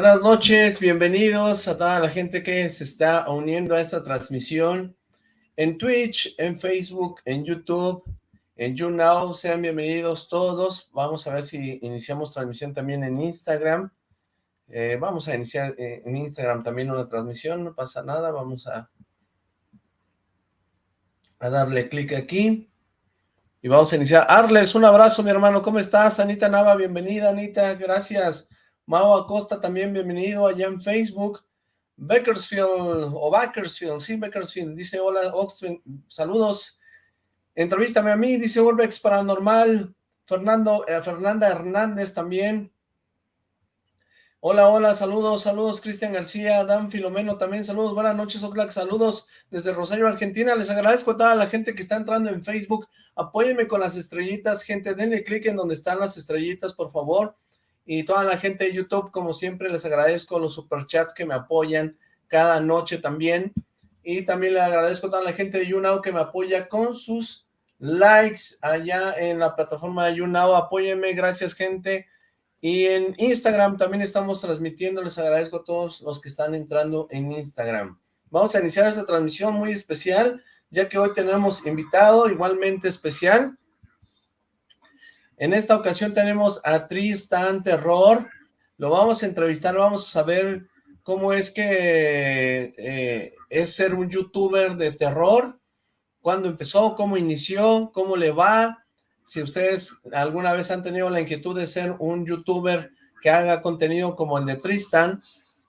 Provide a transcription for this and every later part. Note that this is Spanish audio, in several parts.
Buenas noches, bienvenidos a toda la gente que se está uniendo a esta transmisión en Twitch, en Facebook, en YouTube, en YouNow. Sean bienvenidos todos. Vamos a ver si iniciamos transmisión también en Instagram. Eh, vamos a iniciar eh, en Instagram también una transmisión, no pasa nada. Vamos a, a darle clic aquí. Y vamos a iniciar. Arles, un abrazo, mi hermano. ¿Cómo estás? Anita Nava, bienvenida, Anita. Gracias. Mau Acosta también bienvenido allá en Facebook. Bakersfield, o Bakersfield, sí, Bakersfield, dice hola, Oxford, saludos. Entrevístame a mí, dice Urbex Paranormal. Fernando, eh, Fernanda Hernández también. Hola, hola, saludos, saludos, Cristian García, Dan Filomeno también, saludos, buenas noches, Oxlack, saludos desde Rosario, Argentina, les agradezco a toda la gente que está entrando en Facebook, apóyenme con las estrellitas, gente, denle clic en donde están las estrellitas, por favor, y toda la gente de YouTube, como siempre, les agradezco los superchats que me apoyan cada noche también. Y también le agradezco a toda la gente de YouNow que me apoya con sus likes allá en la plataforma de YouNow. Apóyenme, gracias gente. Y en Instagram también estamos transmitiendo. Les agradezco a todos los que están entrando en Instagram. Vamos a iniciar esta transmisión muy especial, ya que hoy tenemos invitado igualmente especial. En esta ocasión tenemos a Tristan Terror, lo vamos a entrevistar, vamos a saber cómo es que eh, es ser un youtuber de terror, cuándo empezó, cómo inició, cómo le va, si ustedes alguna vez han tenido la inquietud de ser un youtuber que haga contenido como el de Tristan,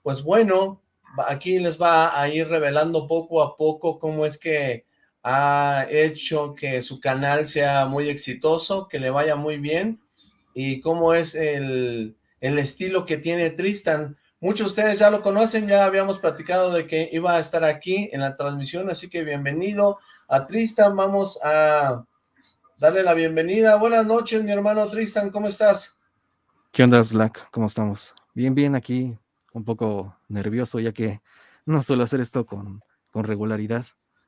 pues bueno, aquí les va a ir revelando poco a poco cómo es que ha hecho que su canal sea muy exitoso, que le vaya muy bien, y cómo es el, el estilo que tiene Tristan. Muchos de ustedes ya lo conocen, ya habíamos platicado de que iba a estar aquí en la transmisión, así que bienvenido a Tristan, vamos a darle la bienvenida. Buenas noches, mi hermano Tristan, ¿cómo estás? ¿Qué onda, Slack? ¿Cómo estamos? Bien, bien, aquí un poco nervioso, ya que no suelo hacer esto con, con regularidad.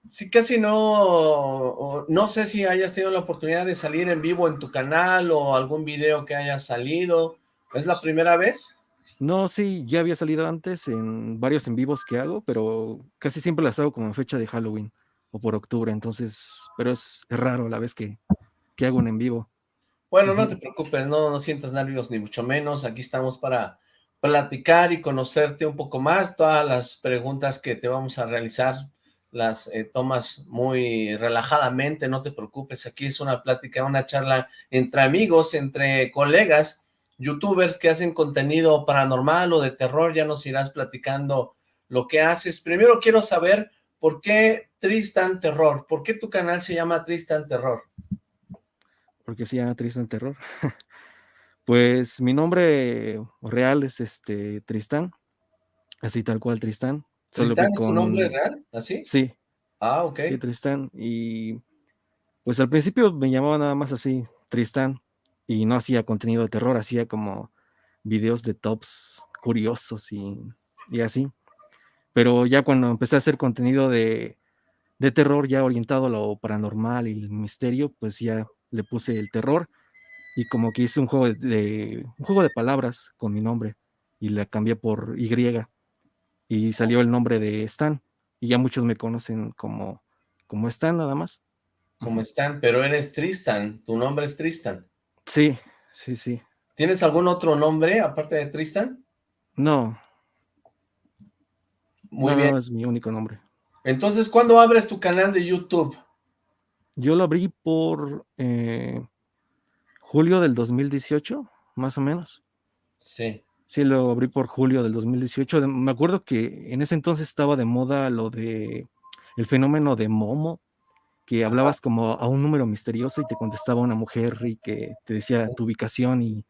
Sí, casi no, no sé si hayas tenido la oportunidad de salir en vivo en tu canal o algún video que haya salido. ¿Es la primera vez? No, sí, ya había salido antes en varios en vivos que hago, pero casi siempre las hago como en fecha de Halloween o por octubre, entonces, pero es, raro la vez que, que hago un en vivo. Bueno, no te preocupes, no, no sientas nervios ni mucho menos, aquí estamos para platicar y conocerte un poco más, todas las preguntas que te vamos a realizar las eh, tomas muy relajadamente, no te preocupes, aquí es una plática, una charla entre amigos, entre colegas, youtubers que hacen contenido paranormal o de terror, ya nos irás platicando lo que haces. Primero quiero saber por qué Tristan Terror, ¿por qué tu canal se llama Tristan Terror? ¿Por qué se llama Tristan Terror? pues mi nombre real es este Tristan, así tal cual Tristan, ¿Tristán es tu nombre real? ¿Así? Sí. Ah, ok. Sí, Tristán. Y pues al principio me llamaba nada más así, Tristán, y no hacía contenido de terror, hacía como videos de tops curiosos y, y así. Pero ya cuando empecé a hacer contenido de, de terror ya orientado a lo paranormal y el misterio, pues ya le puse el terror y como que hice un juego de, un juego de palabras con mi nombre y la cambié por Y y salió el nombre de Stan. Y ya muchos me conocen como, como Stan nada más. Como Stan, pero eres Tristan, tu nombre es Tristan. Sí, sí, sí. ¿Tienes algún otro nombre aparte de Tristan? No. Muy bien. es mi único nombre. Entonces, ¿cuándo abres tu canal de YouTube? Yo lo abrí por eh, julio del 2018, más o menos. Sí. Sí, lo abrí por julio del 2018. Me acuerdo que en ese entonces estaba de moda lo de el fenómeno de Momo, que hablabas como a un número misterioso y te contestaba una mujer y que te decía tu ubicación y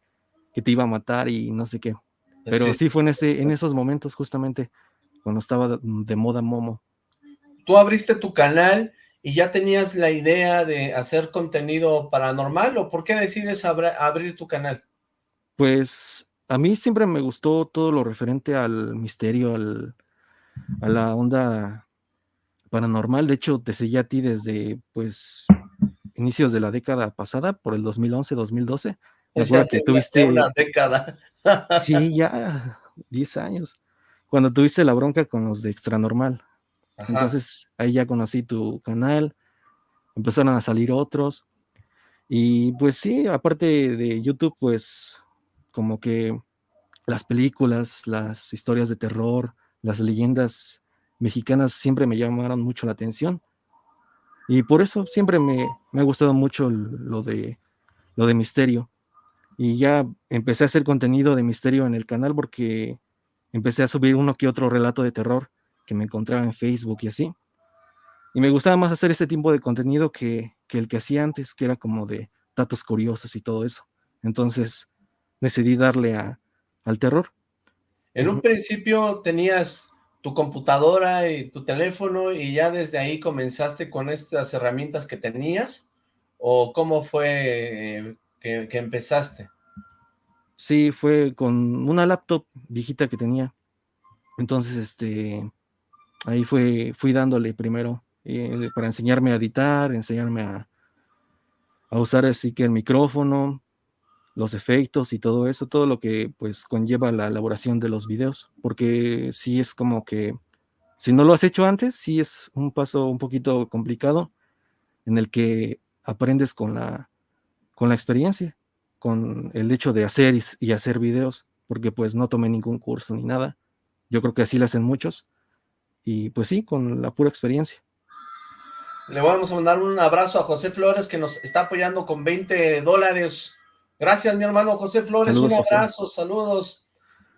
que te iba a matar y no sé qué. Pero sí, fue en, ese, en esos momentos justamente cuando estaba de, moda Momo. Tú abriste tu canal y ya tenías la idea de hacer contenido paranormal o por qué decides abrir tu canal? Pues a mí siempre me gustó todo lo referente al misterio, al, a la onda paranormal. De hecho, te seguí a ti desde, pues, inicios de la década pasada, por el 2011, 2012. O sea, que tuviste... Una década. sí, ya 10 años, cuando tuviste la bronca con los de Extra Normal. Entonces ahí ya conocí tu canal, empezaron a salir otros. Y pues sí, aparte de YouTube, pues como que las películas, las historias de terror, las leyendas mexicanas siempre me llamaron mucho la atención. Y por eso siempre me, me ha gustado mucho lo de, lo de misterio. Y ya empecé a hacer contenido de misterio en el canal porque empecé a subir uno que otro relato de terror que me encontraba en Facebook y así. Y me gustaba más hacer ese tipo de contenido que, el que hacía antes, que era como de datos curiosos y todo eso. Entonces decidí darle a, al terror. En un principio tenías tu computadora y tu teléfono y ya desde ahí comenzaste con estas herramientas que tenías o cómo fue que, que empezaste? Sí, fue con una laptop viejita que tenía. Entonces, este, ahí fue, fui dándole primero eh, para enseñarme a editar, enseñarme a, a usar así que el micrófono, los efectos y todo eso, todo lo que pues conlleva la elaboración de los videos, porque sí es como que si no lo has hecho antes, sí es un paso un poquito complicado en el que aprendes con la, con la experiencia, con el hecho de hacer y, hacer videos, porque pues no tomé ningún curso ni nada. Yo creo que así lo hacen muchos. Y pues sí, con la pura experiencia. Le vamos a mandar un abrazo a José Flores que nos está apoyando con 20 dólares. Gracias, mi hermano José Flores. un abrazo, saludos.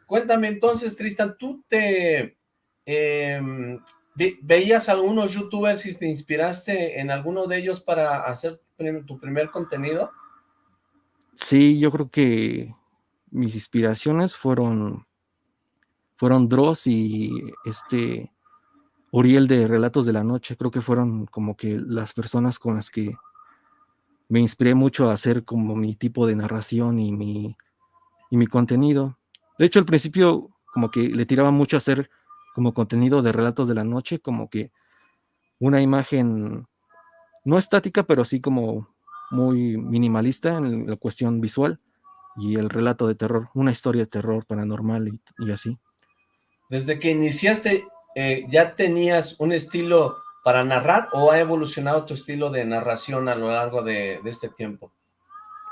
Cuéntame entonces, Tristan, ¿tú te em, veías algunos youtubers y te inspiraste en alguno de ellos para hacer tu primer contenido? Sí, yo creo que mis inspiraciones fueron fueron Dross y este Uriel de Relatos de la Noche, creo que fueron como que las personas con las que me inspiré mucho a hacer como mi tipo de narración y mi, y mi contenido. De hecho, al principio como que le tiraba mucho a hacer como contenido de relatos de la noche, como que una imagen no estática, pero sí como muy minimalista en la cuestión visual y el relato de terror, una historia de terror paranormal y, así. Desde que iniciaste, eh, ¿ya tenías un estilo para narrar o ha evolucionado tu estilo de narración a lo largo de, este tiempo?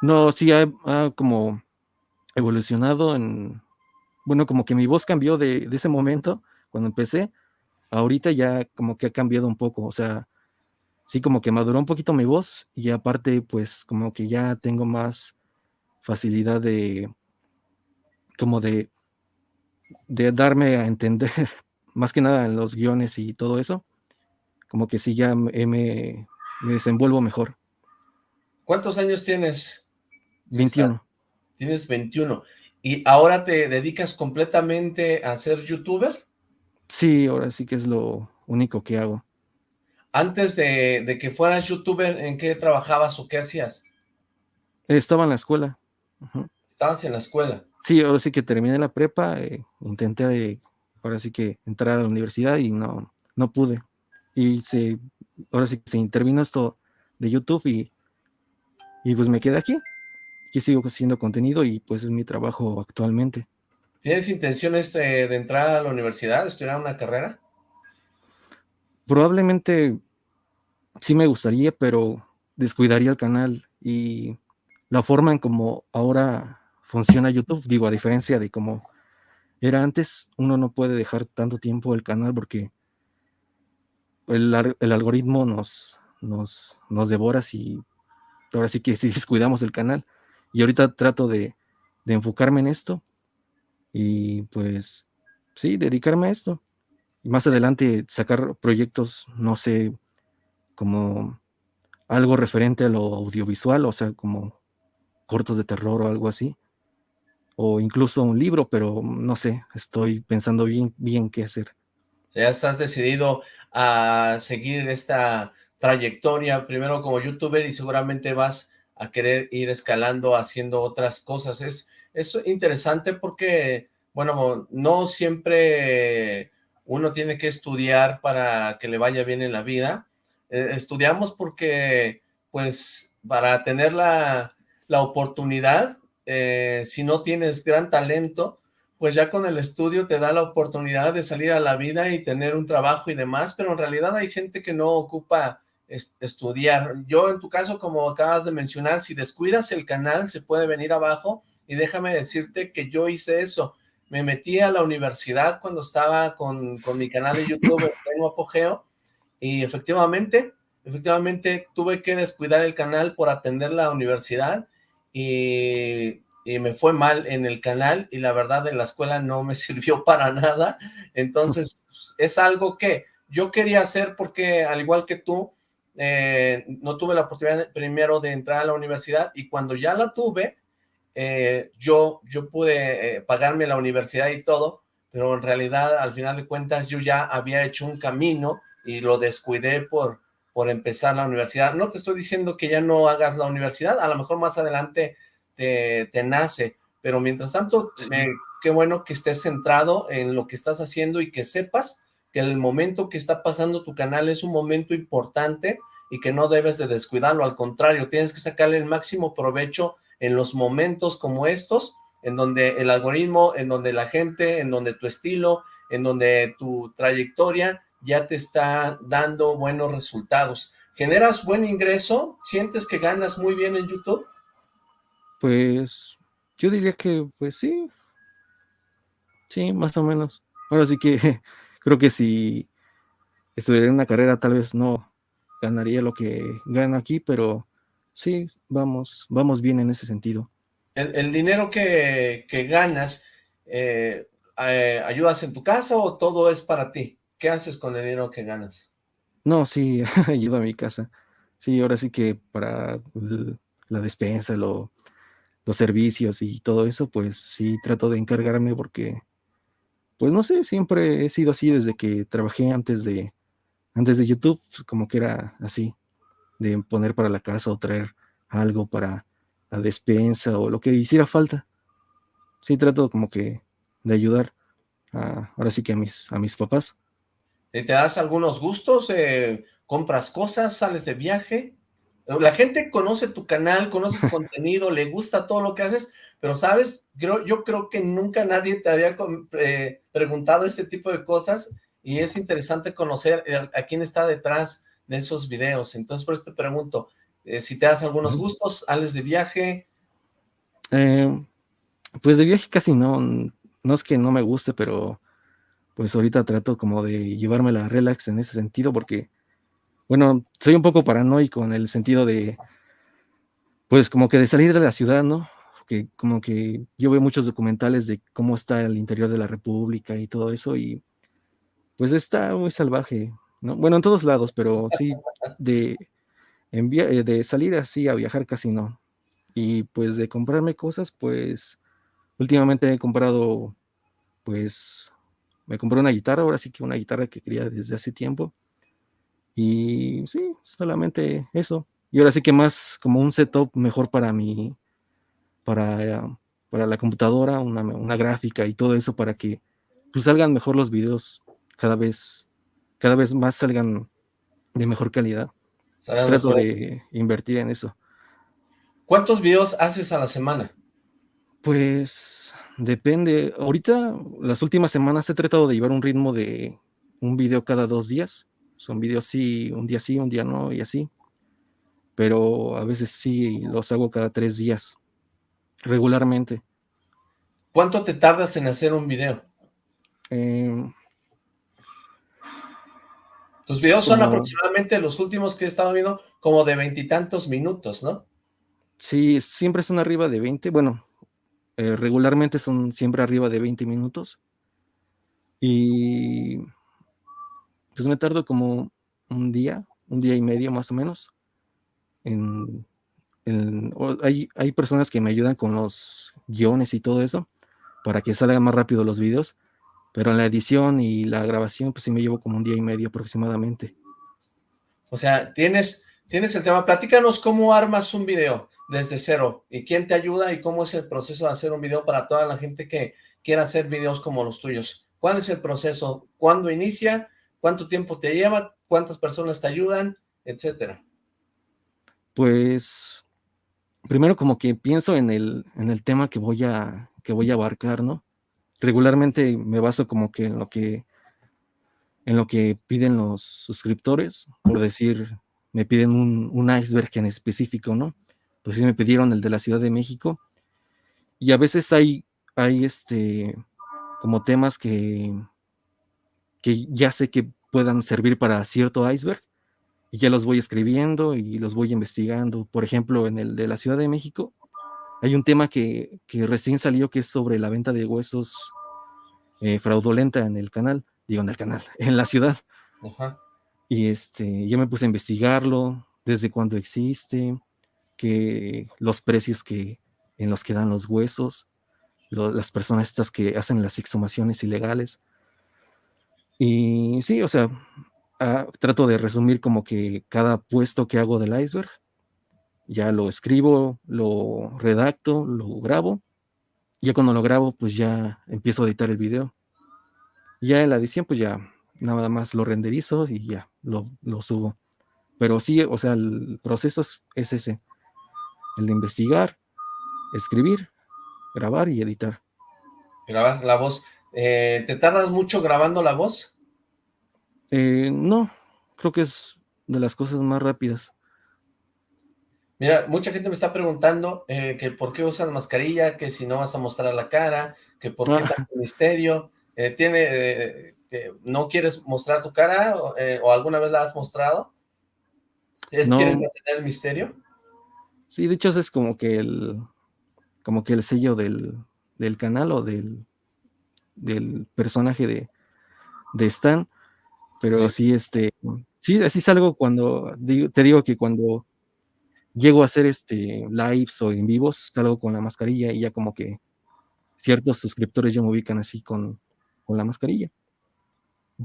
No, sí, ha, como evolucionado en, bueno, como que mi voz cambió de, de, ese momento, cuando empecé, ahorita ya como que ha cambiado un poco, o sea, sí como que maduró un poquito mi voz y aparte pues como que ya tengo más facilidad de como de de darme a entender más que nada en los guiones y todo eso como que sí ya me, me desenvuelvo mejor ¿cuántos años tienes? 21 tienes 21 ¿y ahora te dedicas completamente a ser youtuber? Sí, ahora sí que es lo único que hago antes de, que fueras youtuber, ¿en qué trabajabas o qué hacías? Estaba en la escuela. ¿Estabas en la escuela? Sí, ahora sí que terminé la prepa, eh, intenté eh, ahora sí que entrar a la universidad y no, no pude. Y se, ahora sí que se intervino esto de YouTube y, y pues me quedé aquí. Aquí sigo haciendo contenido y pues es mi trabajo actualmente. ¿Tienes intenciones de, de entrar a la universidad, estudiar una carrera? Probablemente sí me gustaría, pero descuidaría el canal y la forma en como ahora funciona YouTube, digo, a diferencia de cómo era antes, uno no puede dejar tanto tiempo el canal porque el, algoritmo nos, nos, nos devora si ahora sí que si descuidamos el canal. Y ahorita trato de, enfocarme en esto y pues sí, dedicarme a esto y más adelante sacar proyectos, no sé, como algo referente a lo audiovisual, o sea, como cortos de terror o algo así, o incluso un libro, pero no sé, estoy pensando bien, bien qué hacer. Ya estás decidido a seguir esta trayectoria, primero como youtuber y seguramente vas a querer ir escalando haciendo otras cosas. Es, es interesante porque, bueno, no siempre uno tiene que estudiar para que le vaya bien en la vida. Eh, estudiamos porque, pues, para tener la, oportunidad, eh, si no tienes gran talento, pues ya con el estudio te da la oportunidad de salir a la vida y tener un trabajo y demás, pero en realidad hay gente que no ocupa estudiar. Yo en tu caso, como acabas de mencionar, si descuidas el canal, se puede venir abajo y déjame decirte que yo hice eso. Me metí a la universidad cuando estaba con, con mi canal de YouTube en apogeo y efectivamente, efectivamente tuve que descuidar el canal por atender la universidad y y me fue mal en el canal y la verdad en la escuela no me sirvió para nada, entonces es algo que yo quería hacer porque al igual que tú, eh, no tuve la oportunidad primero de entrar a la universidad y cuando ya la tuve, eh, yo, yo pude eh, pagarme la universidad y todo, pero en realidad al final de cuentas yo ya había hecho un camino y lo descuidé por, por empezar la universidad. No te estoy diciendo que ya no hagas la universidad, a lo mejor más adelante te, nace, pero mientras tanto, qué bueno que estés centrado en lo que estás haciendo y que sepas que el momento que está pasando tu canal es un momento importante y que no debes de descuidarlo, al contrario, tienes que sacarle el máximo provecho en los momentos como estos, en donde el algoritmo, en donde la gente, en donde tu estilo, en donde tu trayectoria ya te está dando buenos resultados. ¿Generas buen ingreso? ¿Sientes que ganas muy bien en YouTube? Pues yo diría que, pues sí, sí, más o menos. Ahora sí que creo que si estudiaría una carrera tal vez no ganaría lo que gano aquí, pero sí, vamos, vamos bien en ese sentido. ¿El, dinero que, ganas, eh, eh, ayudas en tu casa o todo es para ti? ¿Qué haces con el dinero que ganas? No, sí, ayudo a mi casa. Sí, ahora sí que para la despensa, lo, los servicios y todo eso, pues sí trato de encargarme porque, pues no sé, siempre he sido así desde que trabajé antes de, antes de YouTube, como que era así, de poner para la casa o traer algo para la despensa o lo que hiciera falta. Sí trato como que de ayudar a, ahora sí que a mis, a mis papás. ¿Te das algunos gustos? Eh, ¿Compras cosas? ¿Sales de viaje? La gente conoce tu canal, conoce tu contenido, le gusta todo lo que haces, pero sabes, creo, yo creo que nunca nadie te había eh, preguntado este tipo de cosas y es interesante conocer a, quién está detrás de esos videos. Entonces, por eso te pregunto, eh, si te das algunos gustos, ¿sales de viaje? Eh, pues de viaje casi no, no es que no me guste, pero pues ahorita trato como de llevarme la relax en ese sentido porque bueno, soy un poco paranoico en el sentido de, pues como que de salir de la ciudad, ¿no? Que como que yo veo muchos documentales de cómo está el interior de la República y todo eso y pues está muy salvaje, ¿no? Bueno, en todos lados, pero sí de, eh, de salir así a viajar casi no. Y pues de comprarme cosas, pues últimamente he comprado, pues me compré una guitarra, ahora sí que una guitarra que quería desde hace tiempo y sí, solamente eso. Y ahora sí que más como un setup mejor para mi, para, para la computadora, una, gráfica y todo eso para que pues salgan mejor los videos cada vez, cada vez más salgan de mejor calidad. Trato de invertir en eso. ¿Cuántos videos haces a la semana? Pues depende. Ahorita, las últimas semanas he tratado de llevar un ritmo de un video cada dos días son videos sí, un día sí, un día no y así. Pero a veces sí los hago cada tres días, regularmente. ¿Cuánto te tardas en hacer un video? Em, Tus videos son aproximadamente los últimos que he estado viendo, como de veintitantos minutos, ¿no? Sí, siempre son arriba de 20. Bueno, eh, regularmente son siempre arriba de 20 minutos. Y pues me tardo como un día, un día y medio más o menos. En, hay, hay, personas que me ayudan con los guiones y todo eso para que salgan más rápido los videos, pero en la edición y la grabación pues sí me llevo como un día y medio aproximadamente. O sea, tienes, tienes el tema, platícanos cómo armas un video desde cero y quién te ayuda y cómo es el proceso de hacer un video para toda la gente que quiera hacer videos como los tuyos. ¿Cuál es el proceso? ¿Cuándo inicia? Cuánto tiempo te lleva, cuántas personas te ayudan, etcétera. Pues primero como que pienso en el, en el tema que voy a que voy a abarcar, ¿no? regularmente me baso como que en lo que en lo que piden los suscriptores, por decir, me piden un, un iceberg en específico, ¿no? Pues sí me pidieron el de la Ciudad de México. Y a veces hay, hay este, como temas que, que ya sé que puedan servir para cierto iceberg y ya los voy escribiendo y los voy investigando. Por ejemplo, en el de la Ciudad de México, hay un tema que, que recién salió que es sobre la venta de huesos eh, fraudulenta en el canal, digo en el canal, en la ciudad. Ajá. Y este, yo me puse a investigarlo, desde cuándo existe, que los precios que, en los que dan los huesos, las personas estas que hacen las exhumaciones ilegales. Y sí, o sea, ah, trato de resumir como que cada puesto que hago del iceberg, ya lo escribo, lo redacto, lo grabo. Ya cuando lo grabo, pues ya empiezo a editar el video. Ya en la edición, pues ya nada más lo renderizo y ya lo, lo subo. Pero sí, o sea, el proceso es ese el de investigar, escribir, grabar y editar. Grabar la voz. Eh, ¿Te tardas mucho grabando la voz? Eh, no, creo que es de las cosas más rápidas. Mira, mucha gente me está preguntando eh, que por qué usas mascarilla, que si no vas a mostrar la cara, que por qué ah. tanto misterio. ¿Tiene, no quieres mostrar tu cara o, alguna vez la has mostrado? ¿Quieres mantener el misterio? Sí, de hecho es como que el, como que el sello del, canal o del, del personaje de, de Stan. Pero sí. este, sí, así salgo cuando, te digo que cuando llego a hacer este lives o en vivos, salgo con la mascarilla y ya como que ciertos suscriptores ya me ubican así con, con la mascarilla.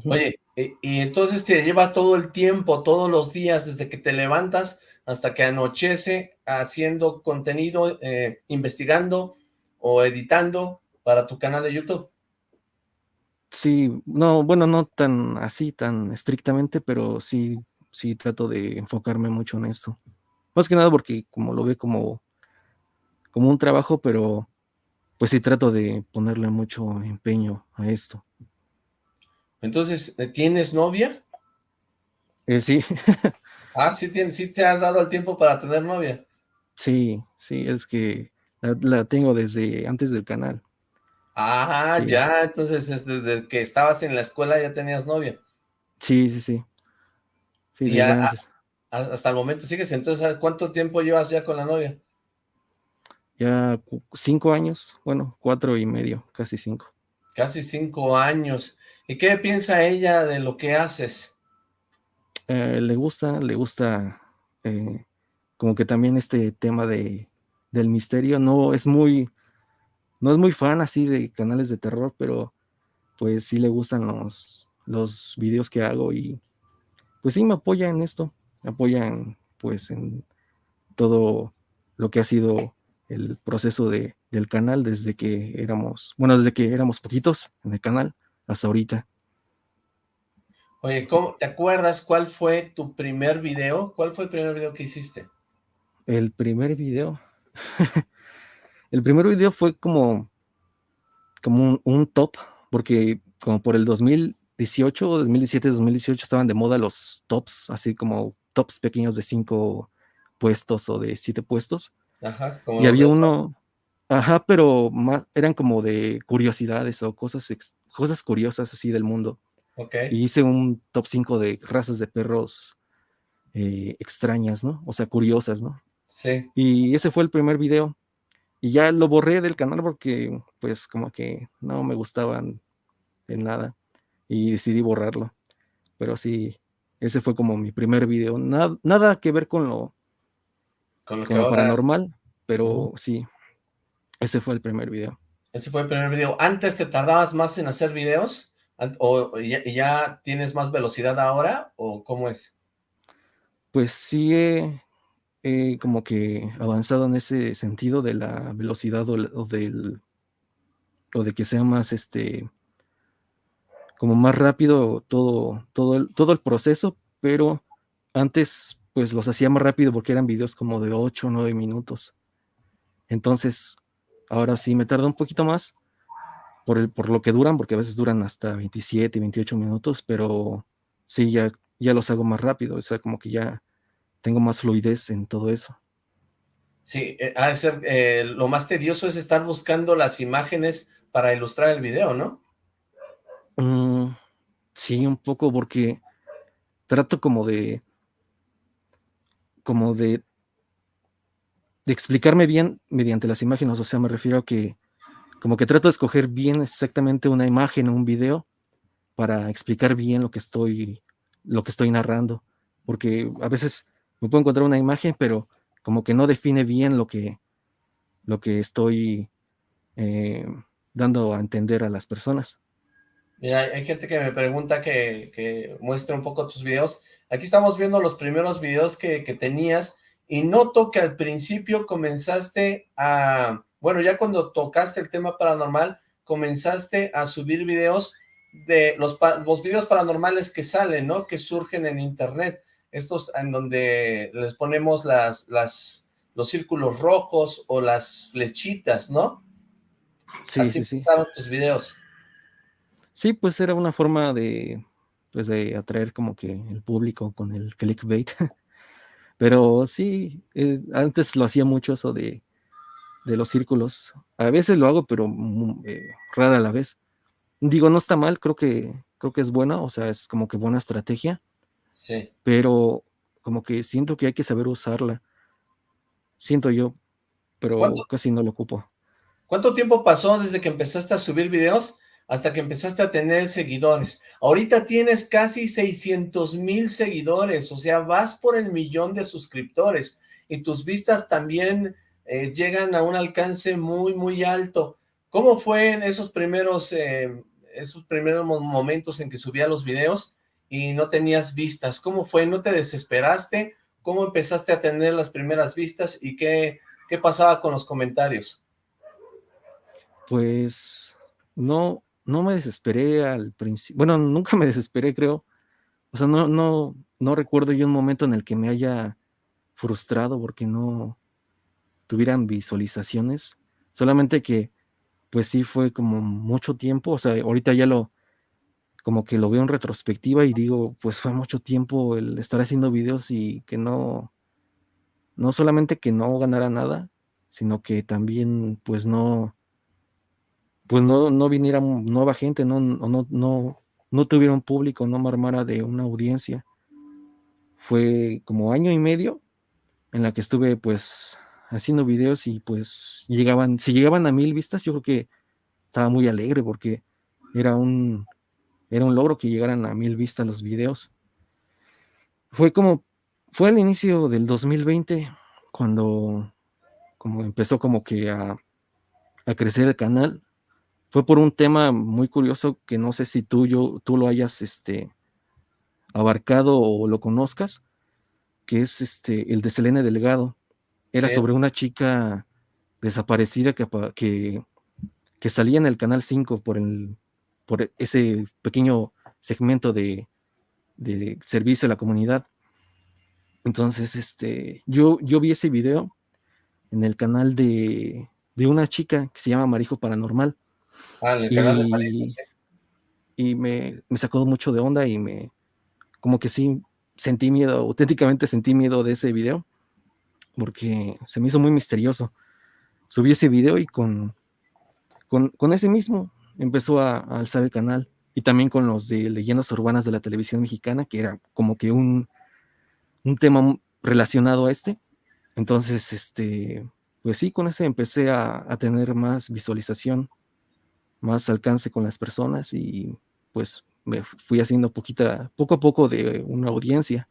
Oye, y entonces te lleva todo el tiempo, todos los días, desde que te levantas hasta que anochece haciendo contenido, eh, investigando o editando para tu canal de YouTube. Sí, no, bueno, no tan así, tan estrictamente, pero sí, sí trato de enfocarme mucho en esto. Más que nada porque como lo ve como, como un trabajo, pero pues sí trato de ponerle mucho empeño a esto. Entonces, ¿tienes novia? Eh, sí. Ah, ¿sí, sí te has dado el tiempo para tener novia. Sí, sí, es que la, tengo desde antes del canal. Ah, ya, entonces desde que estabas en la escuela ya tenías novia. Sí, sí, sí. Sí, ya, hasta el momento sigues, entonces ¿cuánto tiempo llevas ya con la novia? Ya cinco años, bueno, cuatro y medio, casi cinco. Casi cinco años. ¿Y qué piensa ella de lo que haces? Eh, le gusta, le gusta eh, como que también este tema de, del misterio, no es muy, no es muy fan así de canales de terror, pero pues sí le gustan los, los videos que hago y pues sí me apoya en esto, me apoyan pues en todo lo que ha sido el proceso de, del canal desde que éramos, bueno, desde que éramos poquitos en el canal hasta ahorita. Oye, ¿cómo, ¿te acuerdas cuál fue tu primer video? ¿Cuál fue el primer video que hiciste? El primer video. el primer video fue como, como un, top, porque como por el 2018, 2017, 2018 estaban de moda los tops, así como tops pequeños de cinco puestos o de siete puestos. Ajá, como y había uno, ajá, pero más, eran como de curiosidades o cosas, cosas curiosas así del mundo. Y hice un top 5 de razas de perros eh, extrañas, ¿no? O sea, curiosas, ¿no? Sí. Y ese fue el primer video. Y ya lo borré del canal porque, pues, como que no me gustaban de nada. Y decidí borrarlo. Pero sí, ese fue como mi primer video. Nada, nada que ver con lo, con lo, paranormal, pero sí, ese fue el primer video. Ese fue el primer video. ¿Antes te tardabas más en hacer videos? ¿O ya, tienes más velocidad ahora o cómo es? Pues sigue como que avanzado en ese sentido de la velocidad o, del o de que sea más este como más rápido todo todo el, todo el proceso, pero antes pues los hacía más rápido porque eran videos como de 8 o 9 minutos. Entonces, ahora sí me tarda un poquito más, por, el, por lo que duran, porque a veces duran hasta 27, 28 minutos, pero sí, ya, ya los hago más rápido, o sea, como que ya tengo más fluidez en todo eso. Sí, eh, de ser, eh, lo más tedioso es estar buscando las imágenes para ilustrar el video, ¿no? Mm, sí, un poco, porque trato como de, como de, de explicarme bien mediante las imágenes, o sea, me refiero a que como que trato de escoger bien exactamente una imagen o un video para explicar bien lo que estoy, lo que estoy narrando, porque a veces me puedo encontrar una imagen, pero como que no define bien lo que, lo que estoy eh, dando a entender a las personas. Mira, hay gente que me pregunta que, que, muestre un poco tus videos. Aquí estamos viendo los primeros videos que, que tenías y noto que al principio comenzaste a, bueno, ya cuando tocaste el tema paranormal, comenzaste a subir videos de los, los videos paranormales que salen, ¿no? Que surgen en internet. Estos en donde les ponemos las, las, los círculos rojos o las flechitas, ¿no? Sí, Así sí, sí. tus videos. Sí, pues era una forma de, pues de atraer como que el público con el clickbait. Pero sí, eh, antes lo hacía mucho eso de, de, los círculos. A veces lo hago, pero eh, rara a la vez. Digo, no está mal, creo que, creo que es buena, o sea, es como que buena estrategia. Sí. Pero como que siento que hay que saber usarla. Siento yo, pero casi no lo ocupo. ¿Cuánto tiempo pasó desde que empezaste a subir videos hasta que empezaste a tener seguidores? Ahorita tienes casi 600 mil seguidores, o sea, vas por el millón de suscriptores y tus vistas también eh, llegan a un alcance muy, muy alto. ¿Cómo fue en esos primeros, eh, esos primeros momentos en que subía los videos y no tenías vistas? ¿Cómo fue? ¿No te desesperaste? ¿Cómo empezaste a tener las primeras vistas y qué, qué pasaba con los comentarios? Pues no, no me desesperé al principio, bueno, nunca me desesperé, creo. O sea, no, no, no recuerdo yo un momento en el que me haya frustrado porque no tuvieran visualizaciones. Solamente que, pues sí fue como mucho tiempo. O sea, ahorita ya lo, como que lo veo en retrospectiva y digo, pues fue mucho tiempo el estar haciendo videos y que no, no solamente que no ganara nada, sino que también, pues no, pues no, no viniera nueva gente, no, no, no, no tuviera un público, no me armara de una audiencia. Fue como año y medio en la que estuve pues haciendo videos y pues llegaban, si llegaban a mil vistas, yo creo que estaba muy alegre porque era un, era un logro que llegaran a mil vistas los videos. Fue como, fue al inicio del 2020 cuando como empezó como que a, a crecer el canal fue por un tema muy curioso que no sé si tú, yo, tú lo hayas este, abarcado o lo conozcas, que es este, el de Selene Delgado. Era sobre una chica desaparecida que, que, que, salía en el Canal 5 por, el, por ese pequeño segmento de, de servicio a la comunidad. Entonces, este, yo, yo vi ese video en el canal de, de una chica que se llama Marijo Paranormal Ah, y, me, sacó mucho de onda y me, como que sí, sentí miedo, auténticamente sentí miedo de ese video, porque se me hizo muy misterioso. Subí ese video y con, con, ese mismo empezó a, alzar el canal, y también con los de leyendas urbanas de la televisión mexicana, que era como que un, un tema relacionado a este. Entonces, este, pues sí, con ese empecé a, a tener más visualización más alcance con las personas y pues me fui haciendo poquita, poco a poco de una audiencia.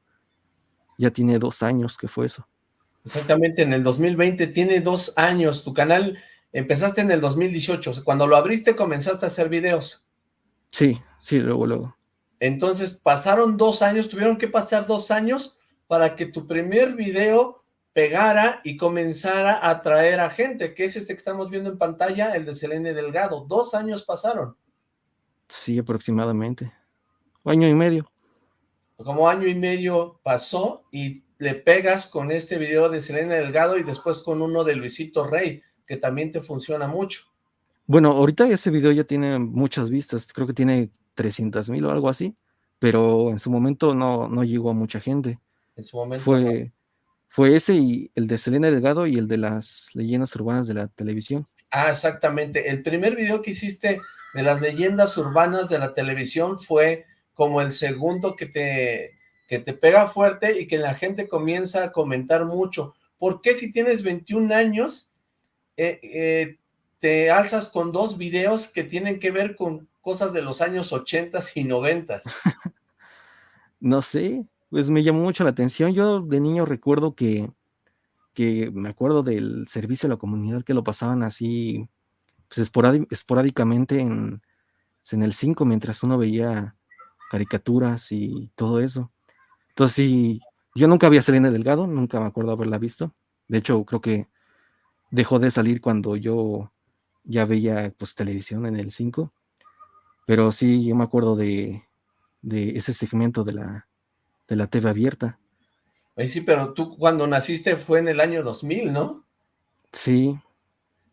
Ya tiene dos años que fue eso. Exactamente, en el 2020 tiene dos años. Tu canal empezaste en el 2018. Cuando lo abriste comenzaste a hacer videos. Sí, sí, luego, luego. Entonces pasaron dos años, tuvieron que pasar dos años para que tu primer video pegara y comenzara a atraer a gente, que es este que estamos viendo en pantalla, el de Selene Delgado. Dos años pasaron. Sí, aproximadamente. Año y medio. Como año y medio pasó y le pegas con este video de Selene Delgado y después con uno de Luisito Rey, que también te funciona mucho. Bueno, ahorita ese video ya tiene muchas vistas, creo que tiene 300 mil o algo así, pero en su momento no, no llegó a mucha gente. En su momento. Fue, fue ese y el de Selena Delgado y el de las leyendas urbanas de la televisión. Ah, exactamente. El primer video que hiciste de las leyendas urbanas de la televisión fue como el segundo que te, que te pega fuerte y que la gente comienza a comentar mucho. ¿Por qué si tienes 21 años eh, eh, te alzas con dos videos que tienen que ver con cosas de los años 80 y 90? no sé, pues me llamó mucho la atención. Yo de niño recuerdo que, que me acuerdo del servicio a la comunidad que lo pasaban así pues, esporádicamente en, en el 5 mientras uno veía caricaturas y todo eso. Entonces sí, yo nunca había Selena Delgado, nunca me acuerdo haberla visto. De hecho, creo que dejó de salir cuando yo ya veía pues televisión en el 5. Pero sí, yo me acuerdo de, de ese segmento de la, de la TV abierta. sí, pero tú cuando naciste fue en el año 2000, ¿no? Sí.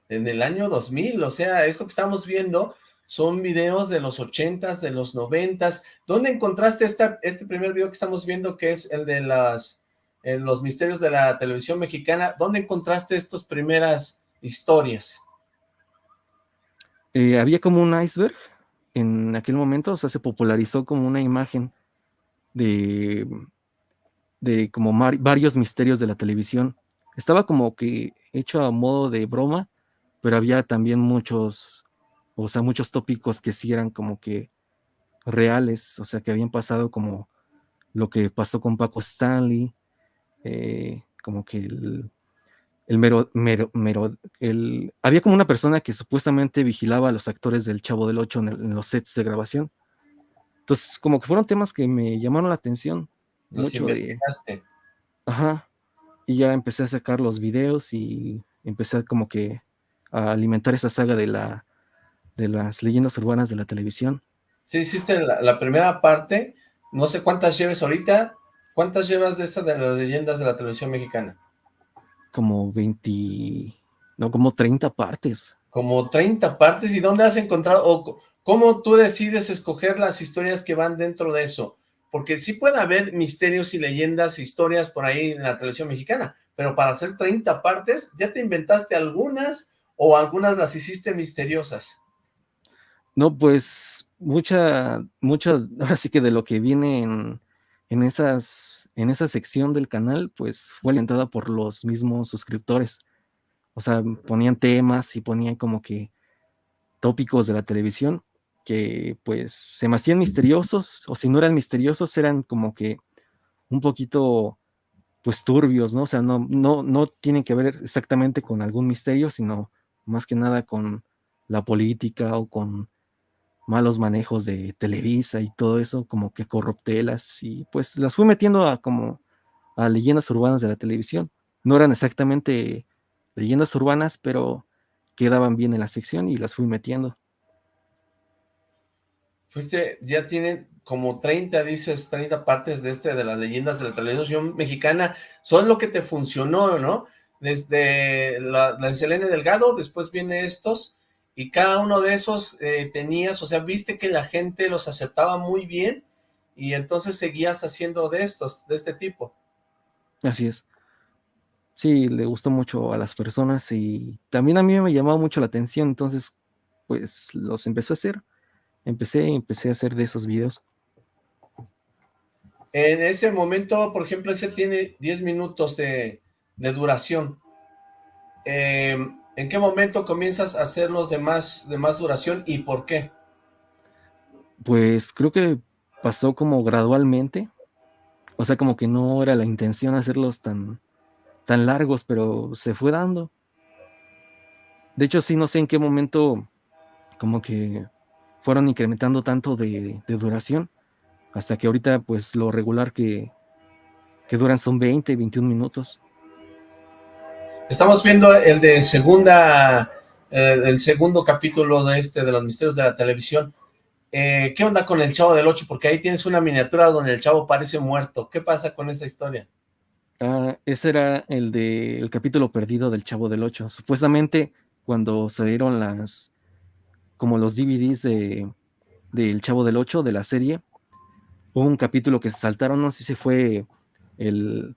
En el año 2000, o sea, esto que estamos viendo son videos de los 80s, de los 90s. ¿Dónde encontraste esta, este primer video que estamos viendo, que es el de las, los misterios de la televisión mexicana? ¿Dónde encontraste estas primeras historias? Eh, había como un iceberg en aquel momento, o sea, se popularizó como una imagen de, de como varios misterios de la televisión. Estaba como que hecho a modo de broma, pero había también muchos, o sea, muchos tópicos que sí eran como que reales, o sea, que habían pasado como lo que pasó con Paco Stanley, eh, como que el, el mero, mero, mero, el, había como una persona que supuestamente vigilaba a los actores del Chavo del Ocho en los sets de grabación, entonces, como que fueron temas que me llamaron la atención. Los mucho investigaste. Ajá. Y ya empecé a sacar los videos y empecé como que a alimentar esa saga de la de las leyendas urbanas de la televisión. Sí, hiciste la, primera parte, no sé cuántas lleves ahorita, ¿cuántas llevas de esta de las leyendas de la televisión mexicana? Como 20, no, como 30 partes. Como 30 partes, ¿y dónde has encontrado, o ¿Cómo tú decides escoger las historias que van dentro de eso? Porque sí puede haber misterios y leyendas, historias por ahí en la televisión mexicana, pero para hacer 30 partes, ¿ya te inventaste algunas o algunas las hiciste misteriosas? No, pues mucha, mucha, ahora sí que de lo que viene en, en, esas, en esa sección del canal, pues fue alentada por los mismos suscriptores. O sea, ponían temas y ponían como que tópicos de la televisión que pues se me hacían misteriosos, o si no eran misteriosos, eran como que un poquito pues turbios, ¿no? O sea, no, no, no tienen que ver exactamente con algún misterio, sino más que nada con la política o con malos manejos de Televisa y todo eso, como que corruptelas, y pues las fui metiendo a como a leyendas urbanas de la televisión. No eran exactamente leyendas urbanas, pero quedaban bien en la sección y las fui metiendo. Fuiste, ya tienen como 30, dices, 30 partes de este, de las leyendas de la televisión mexicana. Son lo que te funcionó, ¿no? Desde la, la Selene Delgado, después viene estos, y cada uno de esos eh, tenías, o sea, viste que la gente los aceptaba muy bien, y entonces seguías haciendo de estos, de este tipo. Así es. Sí, le gustó mucho a las personas y también a mí me llamaba mucho la atención, entonces pues los empezó a hacer empecé, empecé a hacer de esos videos. En ese momento, por ejemplo, ese tiene 10 minutos de, duración. Em, ¿En qué momento comienzas a hacerlos de más, de más duración y por qué? Pues creo que pasó como gradualmente. O sea, como que no era la intención hacerlos tan, tan largos, pero se fue dando. De hecho, sí, no sé en qué momento como que fueron incrementando tanto de, duración, hasta que ahorita pues lo regular que, que duran son 20, 21 minutos. Estamos viendo el de segunda, eh, el segundo capítulo de este, de los misterios de la televisión. Eh, ¿Qué onda con el Chavo del Ocho? Porque ahí tienes una miniatura donde el Chavo parece muerto. ¿Qué pasa con esa historia? Ah, ese era el de el capítulo perdido del Chavo del Ocho. Supuestamente cuando salieron las como los DVDs de del Chavo del Ocho, de la serie, hubo un capítulo que se saltaron, no sé si fue el,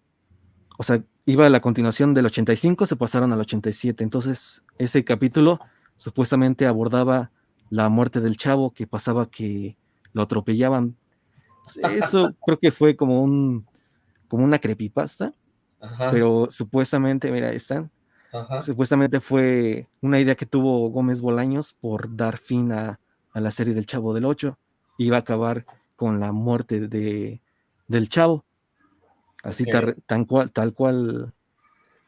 o sea, iba a la continuación del 85, se pasaron al 87, entonces ese capítulo supuestamente abordaba la muerte del chavo, que pasaba que lo atropellaban. Eso creo que fue como un, como una creepypasta, pero supuestamente, mira, están, supuestamente fue una idea que tuvo Gómez Bolaños por dar fin a, a la serie del Chavo del Ocho. Iba a acabar con la muerte de, del Chavo. Así tan cual, tal cual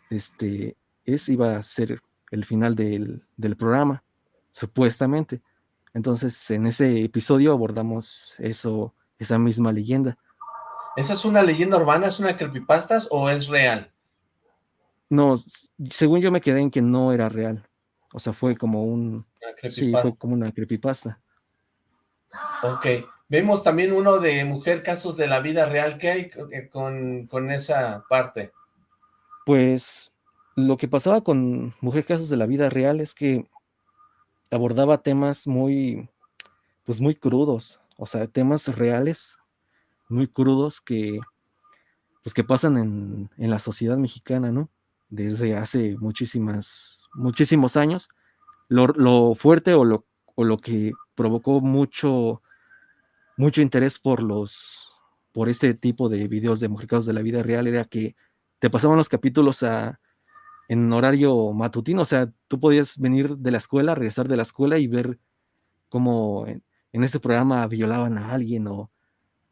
este, es, iba a ser el final del, del, programa, supuestamente. Entonces, en ese episodio abordamos eso, esa misma leyenda. ¿Esa es una leyenda urbana, es una creepypasta o es real? No, según yo me quedé en que no era real. O sea, fue como un... Sí, fue como una creepypasta. Ok. Vemos también uno de Mujer Casos de la Vida Real. ¿Qué hay con, con esa parte? Pues lo que pasaba con Mujer Casos de la Vida Real es que abordaba temas muy, pues muy crudos, o sea, temas reales, muy crudos que, pues que pasan en, en la sociedad mexicana, ¿no? Desde hace muchísimas, muchísimos años lo, fuerte o lo, o lo, que provocó mucho, mucho interés por los por este tipo de videos de mujeres de la vida real era que te pasaban los capítulos a, en horario matutino, o sea, tú podías venir de la escuela, regresar de la escuela y ver cómo en, este programa violaban a alguien o,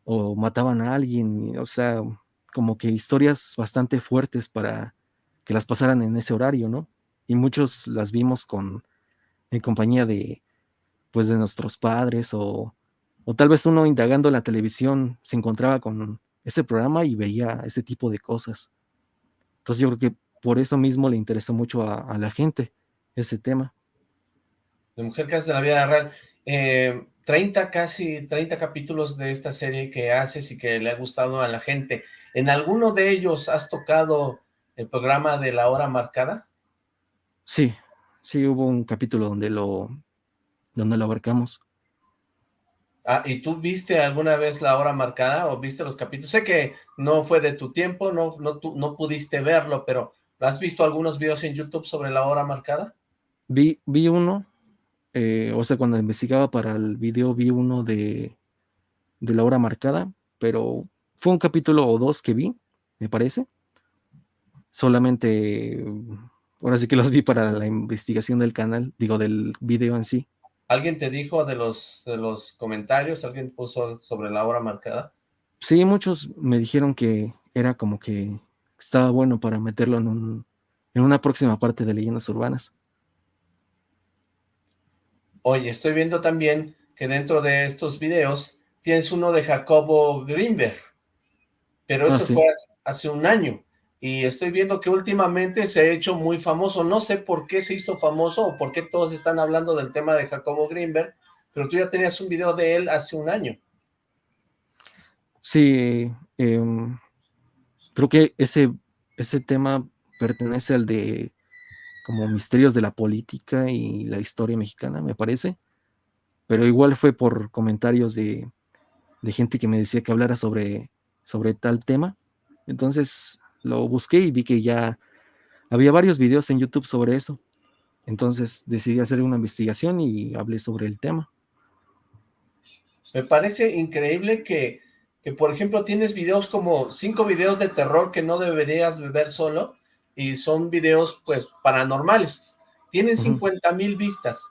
o, mataban a alguien, o sea, como que historias bastante fuertes para que las pasaran en ese horario, ¿no? Y muchos las vimos con, en compañía de, pues, de nuestros padres o, o tal vez uno indagando en la televisión se encontraba con ese programa y veía ese tipo de cosas. Entonces yo creo que por eso mismo le interesó mucho a, la gente ese tema. De Mujer Casos de la Vida Real. 30, eh, casi 30 capítulos de esta serie que haces y que le ha gustado a la gente. ¿En alguno de ellos has tocado el programa de la hora marcada? Sí, sí hubo un capítulo donde lo, donde lo abarcamos. Ah, ¿y tú viste alguna vez la hora marcada o viste los capítulos? Sé que no fue de tu tiempo, no, no, no pudiste verlo, pero ¿has visto algunos videos en YouTube sobre la hora marcada? Vi, vi uno, eh, o sea, cuando investigaba para el video vi uno de, de la hora marcada, pero fue un capítulo o dos que vi, me parece. Solamente Ahora sí que los vi para la investigación del canal, digo, del video en sí. ¿Alguien te dijo de los, de los comentarios? ¿Alguien puso sobre la hora marcada? Sí, muchos me dijeron que era como que estaba bueno para meterlo en, un, en una próxima parte de Leyendas Urbanas. Oye, estoy viendo también que dentro de estos videos tienes uno de Jacobo Greenberg, pero eso ah, fue hace un año y estoy viendo que últimamente se ha hecho muy famoso. No sé por qué se hizo famoso o por qué todos están hablando del tema de Jacobo Greenberg, pero tú ya tenías un video de él hace un año. Sí, em, creo que ese, ese tema pertenece al de como misterios de la política y la historia mexicana, me parece. Pero igual fue por comentarios de, de gente que me decía que hablara sobre, sobre tal tema. Entonces, lo busqué y vi que ya había varios videos en YouTube sobre eso. Entonces decidí hacer una investigación y hablé sobre el tema. Me parece increíble que, que, por ejemplo, tienes videos como cinco videos de terror que no deberías ver solo y son videos, pues, paranormales. Tienen 50 mil vistas.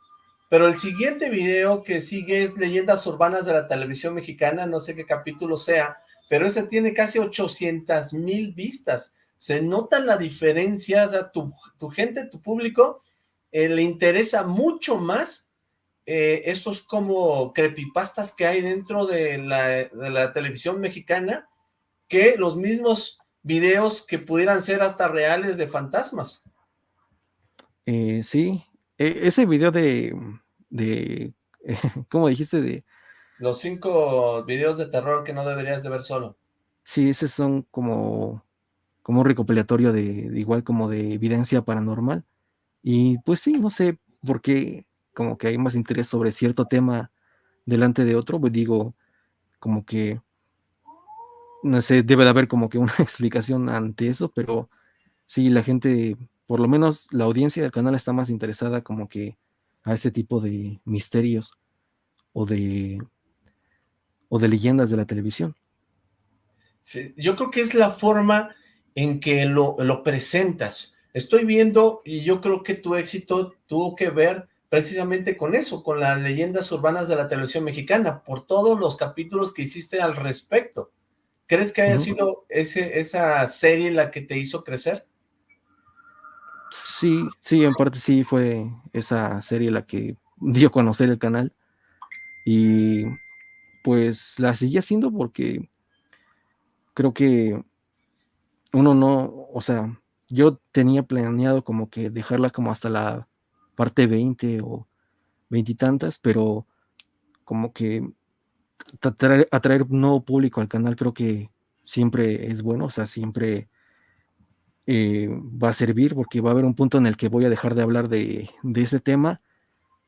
Pero el siguiente video que sigue es Leyendas Urbanas de la Televisión Mexicana, no sé qué capítulo sea, pero ese tiene casi 800 mil vistas. Se nota la diferencia, o sea, tu, gente, tu público, eh, le interesa mucho más eh, estos como creepypastas que hay dentro de la, televisión mexicana que los mismos videos que pudieran ser hasta reales de fantasmas. Eh, sí, e, ese video de, de ¿cómo dijiste? De los cinco videos de terror que no deberías de ver solo. Sí, esos son como, como un recopilatorio de, igual como de evidencia paranormal. Y pues sí, no sé por qué como que hay más interés sobre cierto tema delante de otro, pues digo, como que, no sé, debe de haber como que una explicación ante eso, pero sí, la gente, por lo menos la audiencia del canal está más interesada como que a ese tipo de misterios o de, o de leyendas de la televisión. yo creo que es la forma en que lo, lo presentas. Estoy viendo y yo creo que tu éxito tuvo que ver precisamente con eso, con las leyendas urbanas de la televisión mexicana, por todos los capítulos que hiciste al respecto. ¿Crees que haya sido ese, esa serie la que te hizo crecer? Sí, sí, en parte sí fue esa serie la que dio a conocer el canal. Y pues la seguí haciendo porque creo que uno no, o sea, yo tenía planeado como que dejarla como hasta la parte 20 o veintitantas, pero como que atraer, nuevo público al canal creo que siempre es bueno, o sea, siempre eh, va a servir porque va a haber un punto en el que voy a dejar de hablar de ese tema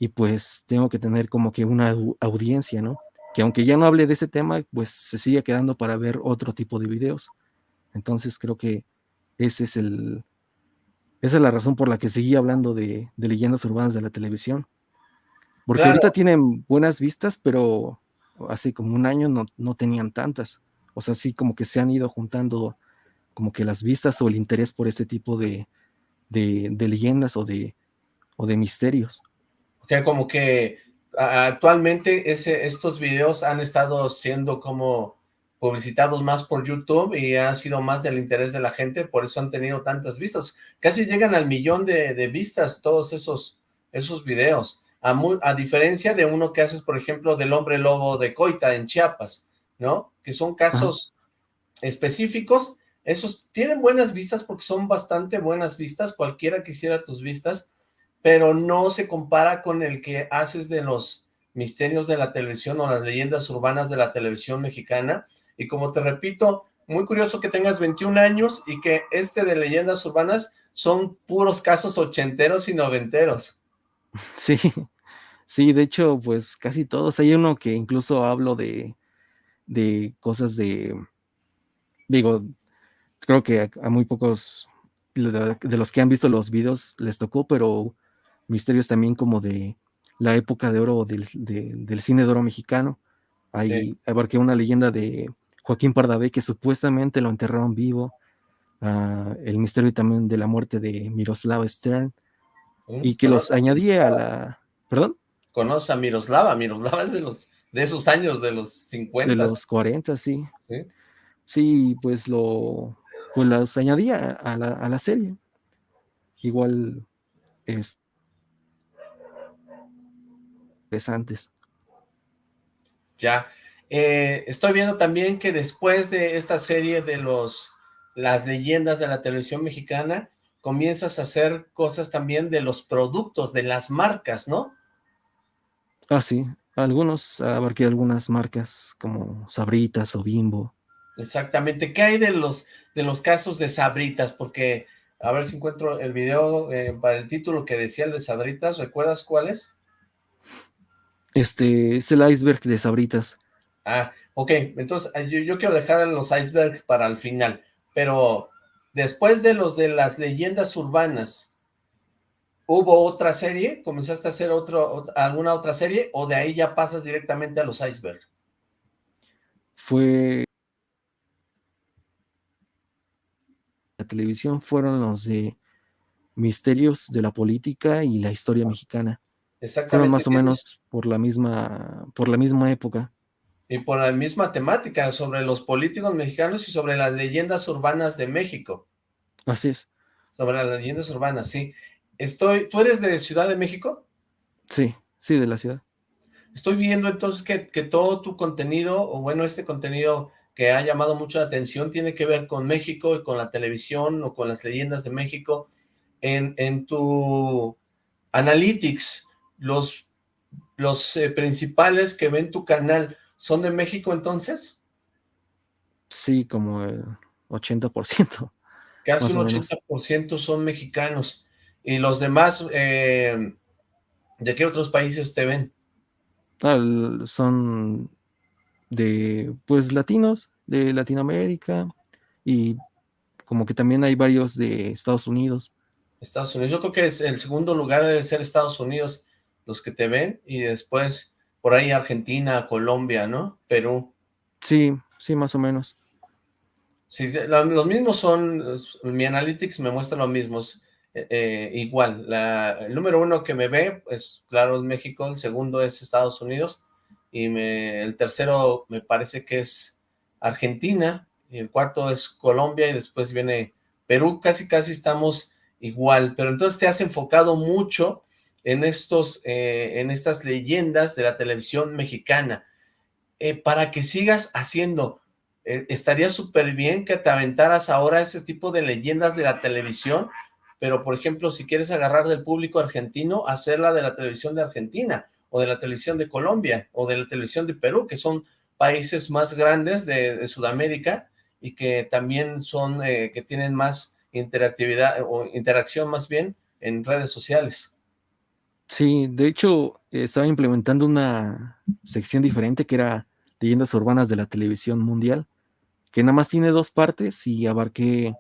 y pues tengo que tener como que una audiencia, ¿no? Que aunque ya no hable de ese tema, pues se sigue quedando para ver otro tipo de videos. Entonces creo que ese es el, esa es la razón por la que seguí hablando de, leyendas urbanas de la televisión. Porque ahorita tienen buenas vistas, pero hace como un año no, tenían tantas. O sea, sí como que se han ido juntando como que las vistas o el interés por este tipo de, leyendas o de, o de misterios. O sea, como que actualmente ese, estos videos han estado siendo como publicitados más por YouTube y ha sido más del interés de la gente, por eso han tenido tantas vistas. Casi llegan al millón de, vistas todos esos, esos videos, a, a, diferencia de uno que haces, por ejemplo, del hombre lobo de Coita en Chiapas, ¿no? Que son casos específicos, esos tienen buenas vistas porque son bastante buenas vistas, cualquiera quisiera tus vistas, pero no se compara con el que haces de los misterios de la televisión o las leyendas urbanas de la televisión mexicana, y como te repito, muy curioso que tengas 21 años y que este de leyendas urbanas son puros casos ochenteros y noventeros. Sí, sí, de hecho, pues casi todos. Hay uno que incluso hablo de, de cosas de, digo, creo que a, muy pocos de, los que han visto los videos les tocó, pero misterios también como de la época de oro del, cine de oro mexicano. Hay, abarqué una leyenda de Joaquín Pardavé, que supuestamente lo enterraron vivo, ah, el misterio también de la muerte de Miroslava Stern, mm, y que los añadía a la... ¿Perdón? Conoce a Miroslava, Miroslava es de, los, de esos años, de los 50. De los 40, sí. Sí, sí pues lo... Pues los añadía a la, a la serie. Igual es interesantes. Ya, eh, estoy viendo también que después de esta serie de los las leyendas de la televisión mexicana, comienzas a hacer cosas también de los productos, de las marcas, ¿no? Ah, sí, algunos, abarqué algunas marcas como Sabritas o Bimbo. Exactamente, ¿qué hay de los, de los casos de Sabritas? Porque, a ver si encuentro el video eh, para el título que decía el de Sabritas, ¿recuerdas cuál es? Este, es el iceberg de Sabritas. Ah, ok, entonces eh, yo, quiero dejar los iceberg para el final, pero después de los de las leyendas urbanas, ¿hubo otra serie? ¿Comenzaste a hacer otro, alguna otra serie? ¿O de ahí ya pasas directamente a los iceberg? Fue... La televisión fueron los de misterios de la política y la historia mexicana. Exactamente. Fueron más o menos por la misma, por la misma época y por la misma temática, sobre los políticos mexicanos y sobre las leyendas urbanas de México. Así es. Sobre las leyendas urbanas, sí. Estoy, ¿Tú eres de Ciudad de México? Sí, sí, de la ciudad. Estoy viendo entonces que, todo tu contenido, o bueno, este contenido que ha llamado mucho la atención, tiene que ver con México y con la televisión o con las leyendas de México. En, en tu Analytics, los, los eh, principales que ven tu canal, ¿Son de México entonces? Sí, como el 80%. Casi un 80% son mexicanos. Y los demás, eh, ¿De qué otros países te ven? son de, pues, latinos, de Latinoamérica y como que también hay varios de Estados Unidos. Estados Unidos, yo creo que es el segundo lugar debe ser Estados Unidos los que te ven y después por ahí Argentina, Colombia, ¿no? Perú. Sí, sí, más o menos. Sí, los mismos son, mi Analytics me muestra los mismos, eh, eh, igual, la, el número uno que me ve, pues claro, es México, el segundo es Estados Unidos, y me, el tercero me parece que es Argentina, y el cuarto es Colombia, y después viene Perú, casi casi estamos igual, pero entonces te has enfocado mucho en, estos, eh, en estas leyendas de la televisión mexicana, para que sigas haciendo eh, estaría súper bien que te aventaras ahora ese tipo de leyendas de la televisión, pero por ejemplo, si quieres agarrar del público argentino, hacerla de la televisión de Argentina, o de la televisión de Colombia, o de la televisión de Perú, que son países más grandes de, Sudamérica, y que también son, eh, que tienen más interactividad, o interacción más bien, en redes sociales. Sí, de hecho, estaba implementando una sección diferente que era leyendas urbanas de la televisión mundial, que nada más tiene dos partes y abarqué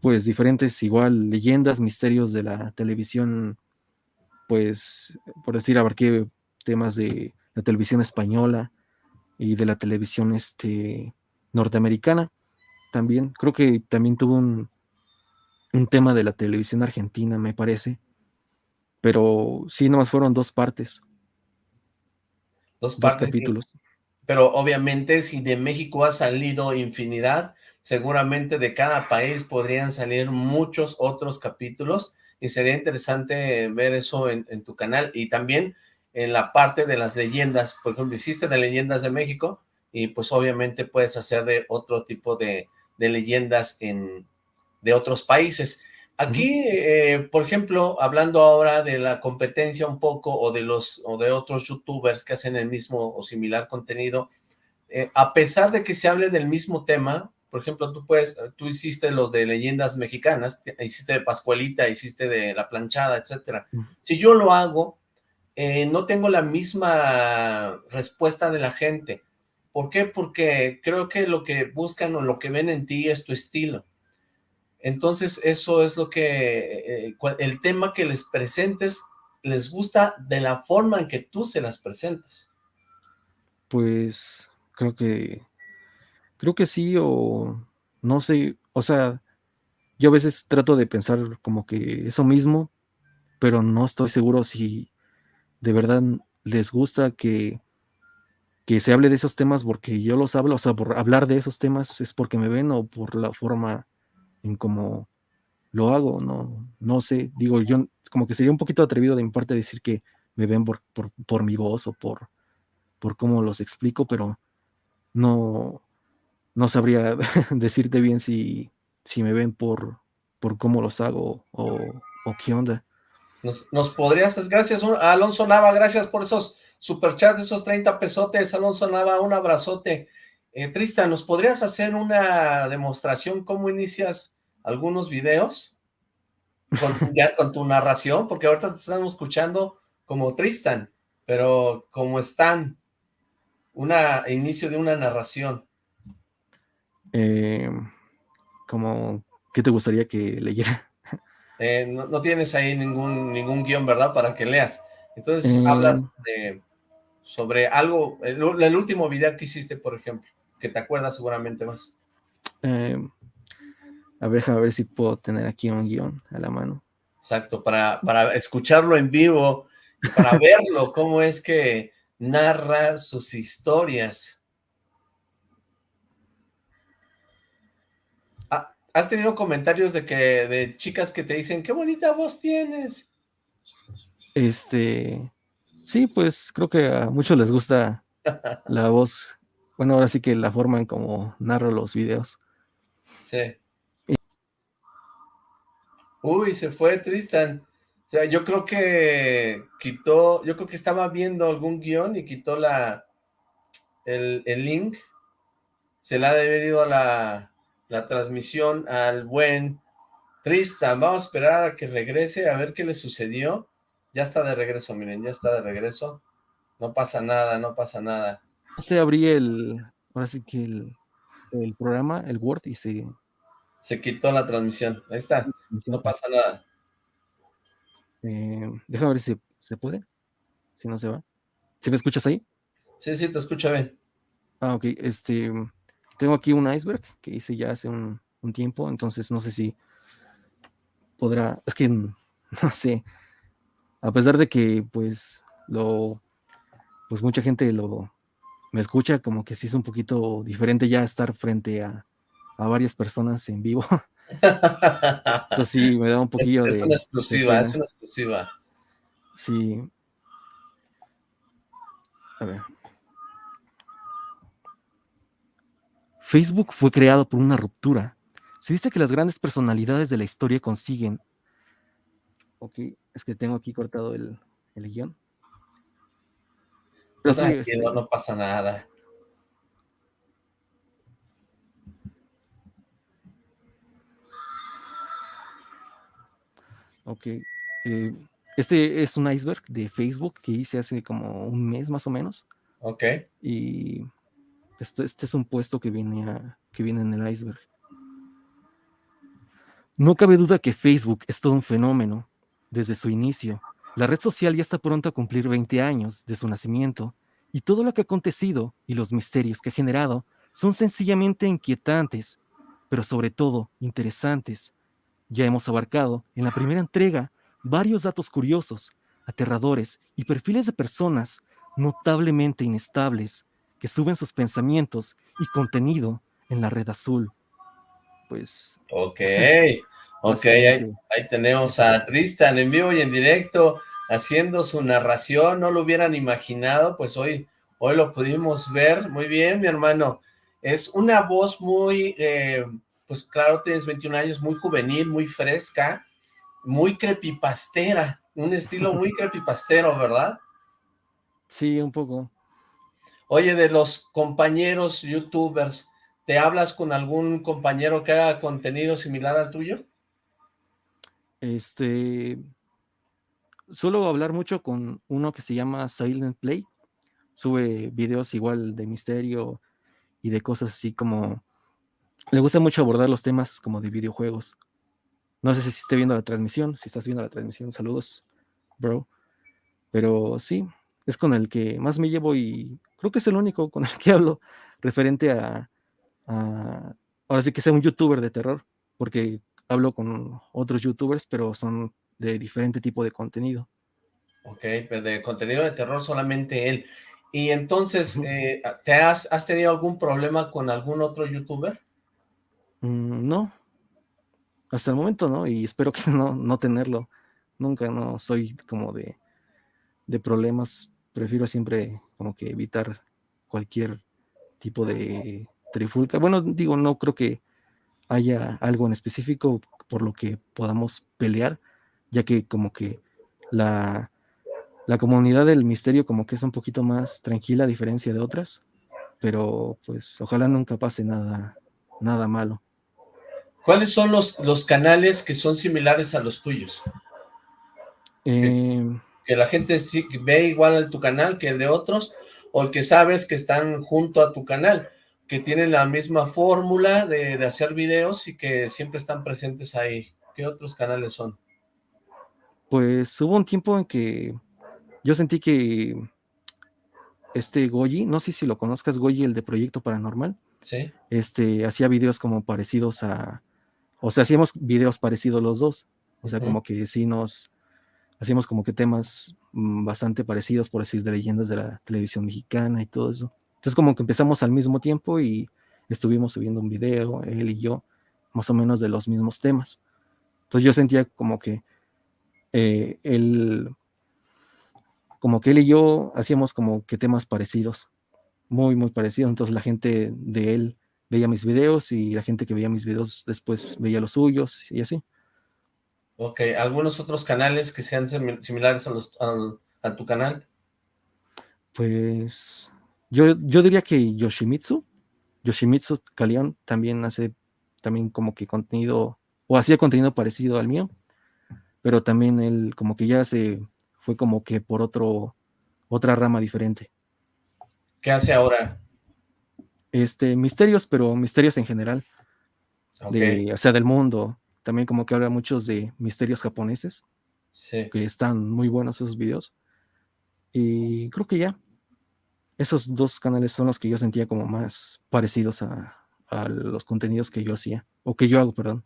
pues diferentes igual leyendas, misterios de la televisión, pues por decir, abarqué temas de la televisión española y de la televisión este, norteamericana también. Creo que también tuvo un, un tema de la televisión argentina, me parece. Pero sí, nomás fueron dos partes. Dos, partes, capítulos pero obviamente si de México ha salido infinidad, seguramente de cada país podrían salir muchos otros capítulos y sería interesante ver eso en, tu canal y también en la parte de las leyendas, por ejemplo, hiciste de leyendas de México y pues obviamente puedes hacer de otro tipo de, leyendas en, de otros países. Aquí, eh, por ejemplo, hablando ahora de la competencia un poco o de los o de otros youtubers que hacen el mismo o similar contenido, eh, a pesar de que se hable del mismo tema, por ejemplo, tú puedes, tú hiciste lo de leyendas mexicanas, hiciste de Pascualita, hiciste de La Planchada, etcétera. Si yo lo hago, eh, no tengo la misma respuesta de la gente. ¿Por qué? Porque creo que lo que buscan o lo que ven en ti es tu estilo. Entonces, eso es lo que, eh, el tema que les presentes, les gusta de la forma en que tú se las presentas. Pues, creo que, creo que sí, o no sé, o sea, yo a veces trato de pensar como que eso mismo, pero no estoy seguro si de verdad les gusta que, que se hable de esos temas porque yo los hablo, o sea, por hablar de esos temas es porque me ven o por la forma en cómo lo hago, no, no sé, digo, yo como que sería un poquito atrevido de mi parte decir que me ven por, por, mi voz o por, por cómo los explico, pero no, no sabría decirte bien si, si me ven por, por cómo los hago o, qué onda. Nos, nos, podrías, gracias a Alonso Nava, gracias por esos superchats, esos 30 pesotes, Alonso Nava, un abrazote. Eh, Tristan, ¿nos podrías hacer una demostración cómo inicias algunos videos con, ya, con tu narración, porque ahorita te estamos escuchando como Tristan, pero como están, una inicio de una narración. Eh, como, ¿qué te gustaría que leyera? Eh, no, tienes ahí ningún, ningún guion, ¿verdad? Para que leas. Entonces eh, hablas sobre algo, el, el, último video que hiciste, por ejemplo, que te acuerdas seguramente más. A ver, a ver si puedo tener aquí un guion a la mano. Exacto, para, para escucharlo en vivo, para verlo, cómo es que narra sus historias. Ah, ¿Has tenido comentarios de que de chicas que te dicen, qué bonita voz tienes? Este, sí, pues creo que a muchos les gusta la voz. Bueno, ahora sí que la forma en cómo narro los videos. Sí. Uy, se fue Tristan. O sea, yo creo que quitó, yo creo que estaba viendo algún guion y quitó la, el, link. Se le ha debido la, la transmisión al buen Tristan. Vamos a esperar a que regrese a ver qué le sucedió. Ya está de regreso, miren, ya está de regreso. No pasa nada, no pasa nada. Se abrí el, ahora que el, el programa, el Word, y se... Se quitó la transmisión, ahí está, no pasa nada. Eh, déjame ver si se puede, si no se va. ¿Sí me escuchas ahí? Sí, sí, te escucho bien. Ah, ok, este, tengo aquí un iceberg que hice ya hace un, un tiempo, entonces no sé si podrá, es que no sé, a pesar de que pues lo, pues mucha gente lo, me escucha como que sí es un poquito diferente ya estar frente a, a varias personas en vivo. Entonces sí, me da un poquillo es, es una exclusiva, es una exclusiva. Sí. A ver. Facebook fue creado por una ruptura. Se dice que las grandes personalidades de la historia consiguen... Ok, es que tengo aquí cortado el, el guion. Pero este no pasa nada. Ok. Eh, este es un iceberg de Facebook que hice hace como un mes más o menos. Ok. Y este, este es un puesto que viene, que viene en el iceberg. No cabe duda que Facebook es todo un fenómeno desde su inicio. La red social ya está pronto a cumplir 20 años de su nacimiento y todo lo que ha acontecido y los misterios que ha generado son sencillamente inquietantes, pero sobre todo interesantes. Ya hemos abarcado en la primera entrega varios datos curiosos, aterradores y perfiles de personas notablemente inestables que suben sus pensamientos y contenido en la red azul. Pues... Ok, ok, ahí, tenemos a Tristan en vivo y en directo haciendo su narración, no lo hubieran imaginado, pues hoy, hoy lo pudimos ver, muy bien mi hermano, es una voz muy, eh, pues claro, tienes 21 años, muy juvenil, muy fresca, muy crepipastera, un estilo muy crepipastero, ¿verdad? Sí, un poco. Oye, de los compañeros youtubers, ¿te hablas con algún compañero que haga contenido similar al tuyo? Este, suelo hablar mucho con uno que se llama Silent Play, sube videos igual de misterio y de cosas así como, le gusta mucho abordar los temas como de videojuegos. No sé si esté viendo la transmisión, si estás viendo la transmisión, saludos, bro. Pero sí, es con el que más me llevo y creo que es el único con el que hablo referente a, ahora sí que sea un youtuber de terror, porque hablo con otros youtubers, pero son de diferente tipo de contenido. Ok, pero de contenido de terror solamente él. Y entonces, eh, ¿te has, has, tenido algún problema con algún otro youtuber? Mm, no, hasta el momento no, y espero que no, no tenerlo. Nunca, no, soy como de, de problemas prefiero siempre como que evitar cualquier tipo de trifulca. Bueno, digo, no creo que haya algo en específico por lo que podamos pelear, ya que como que la, la comunidad del misterio como que es un poquito más tranquila a diferencia de otras, pero pues ojalá nunca pase nada, nada malo. ¿Cuáles son los, los canales que son similares a los tuyos? Eh, que la gente sí ve igual a tu canal que el de otros, o que sabes que están junto a tu canal, que tienen la misma fórmula de, hacer videos y que siempre están presentes ahí. ¿Qué otros canales son? Pues hubo un tiempo en que yo sentí que este Goyi, no sé si lo conozcas, Goyi, el de Proyecto Paranormal. Sí. Este, hacía videos como parecidos a, o sea, hacíamos videos parecidos los dos. O sea, como que sí nos, hacíamos como que temas mm, bastante parecidos, por decir, de leyendas de la televisión mexicana y todo eso. Entonces como que empezamos al mismo tiempo y estuvimos subiendo un video, él y yo, más o menos de los mismos temas. Entonces yo sentía como que eh, él, como que él y yo hacíamos como que temas parecidos, muy, muy parecidos. Entonces la gente de él veía mis videos y la gente que veía mis videos después veía los suyos y así. Ok, ¿algunos otros canales que sean similares a, los, a, tu canal? Pues yo, yo diría que Yoshimitsu, Yoshimitsu Kalion también hace también como que contenido, o hacía contenido parecido al mío, pero también él como que ya se fue como que por otro, otra rama diferente. ¿Qué hace ahora? Este, misterios, pero misterios en general. o sea, del mundo. También como que habla muchos de misterios japoneses. Sí. Que están muy buenos esos videos. Y creo que ya. Esos dos canales son los que yo sentía como más parecidos a, a los contenidos que yo hacía. O que yo hago, perdón.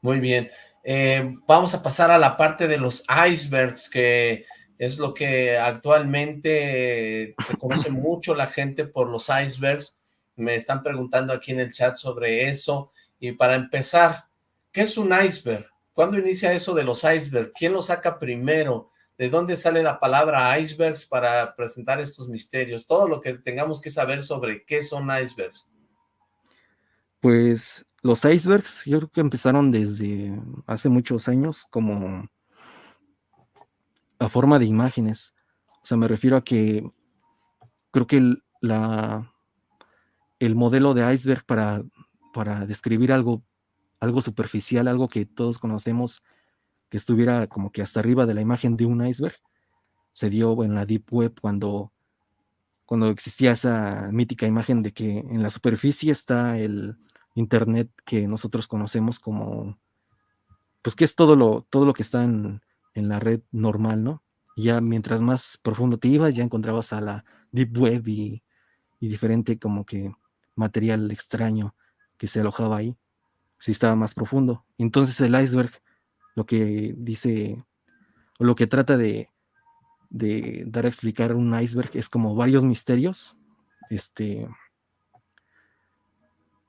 Muy bien. Eh, vamos a pasar a la parte de los icebergs, que es lo que actualmente reconoce mucho la gente por los icebergs. Me están preguntando aquí en el chat sobre eso. Y para empezar, ¿qué es un iceberg? ¿Cuándo inicia eso de los icebergs? ¿Quién lo saca primero? ¿De dónde sale la palabra icebergs para presentar estos misterios? Todo lo que tengamos que saber sobre qué son icebergs. Pues los icebergs yo creo que empezaron desde hace muchos años como a forma de imágenes. O sea, me refiero a que creo que el, la, el modelo de iceberg para, para describir algo, algo superficial, algo que todos conocemos, que estuviera como que hasta arriba de la imagen de un iceberg, se dio en la Deep Web cuando, cuando existía esa mítica imagen de que en la superficie está el, Internet que nosotros conocemos como, pues que es todo lo, todo lo que está en, la red normal, ¿no? Y ya mientras más profundo te ibas, ya encontrabas a la Deep Web y, diferente como que material extraño que se alojaba ahí, si estaba más profundo. Entonces el iceberg lo que dice, o lo que trata de, de dar a explicar un iceberg es como varios misterios, este,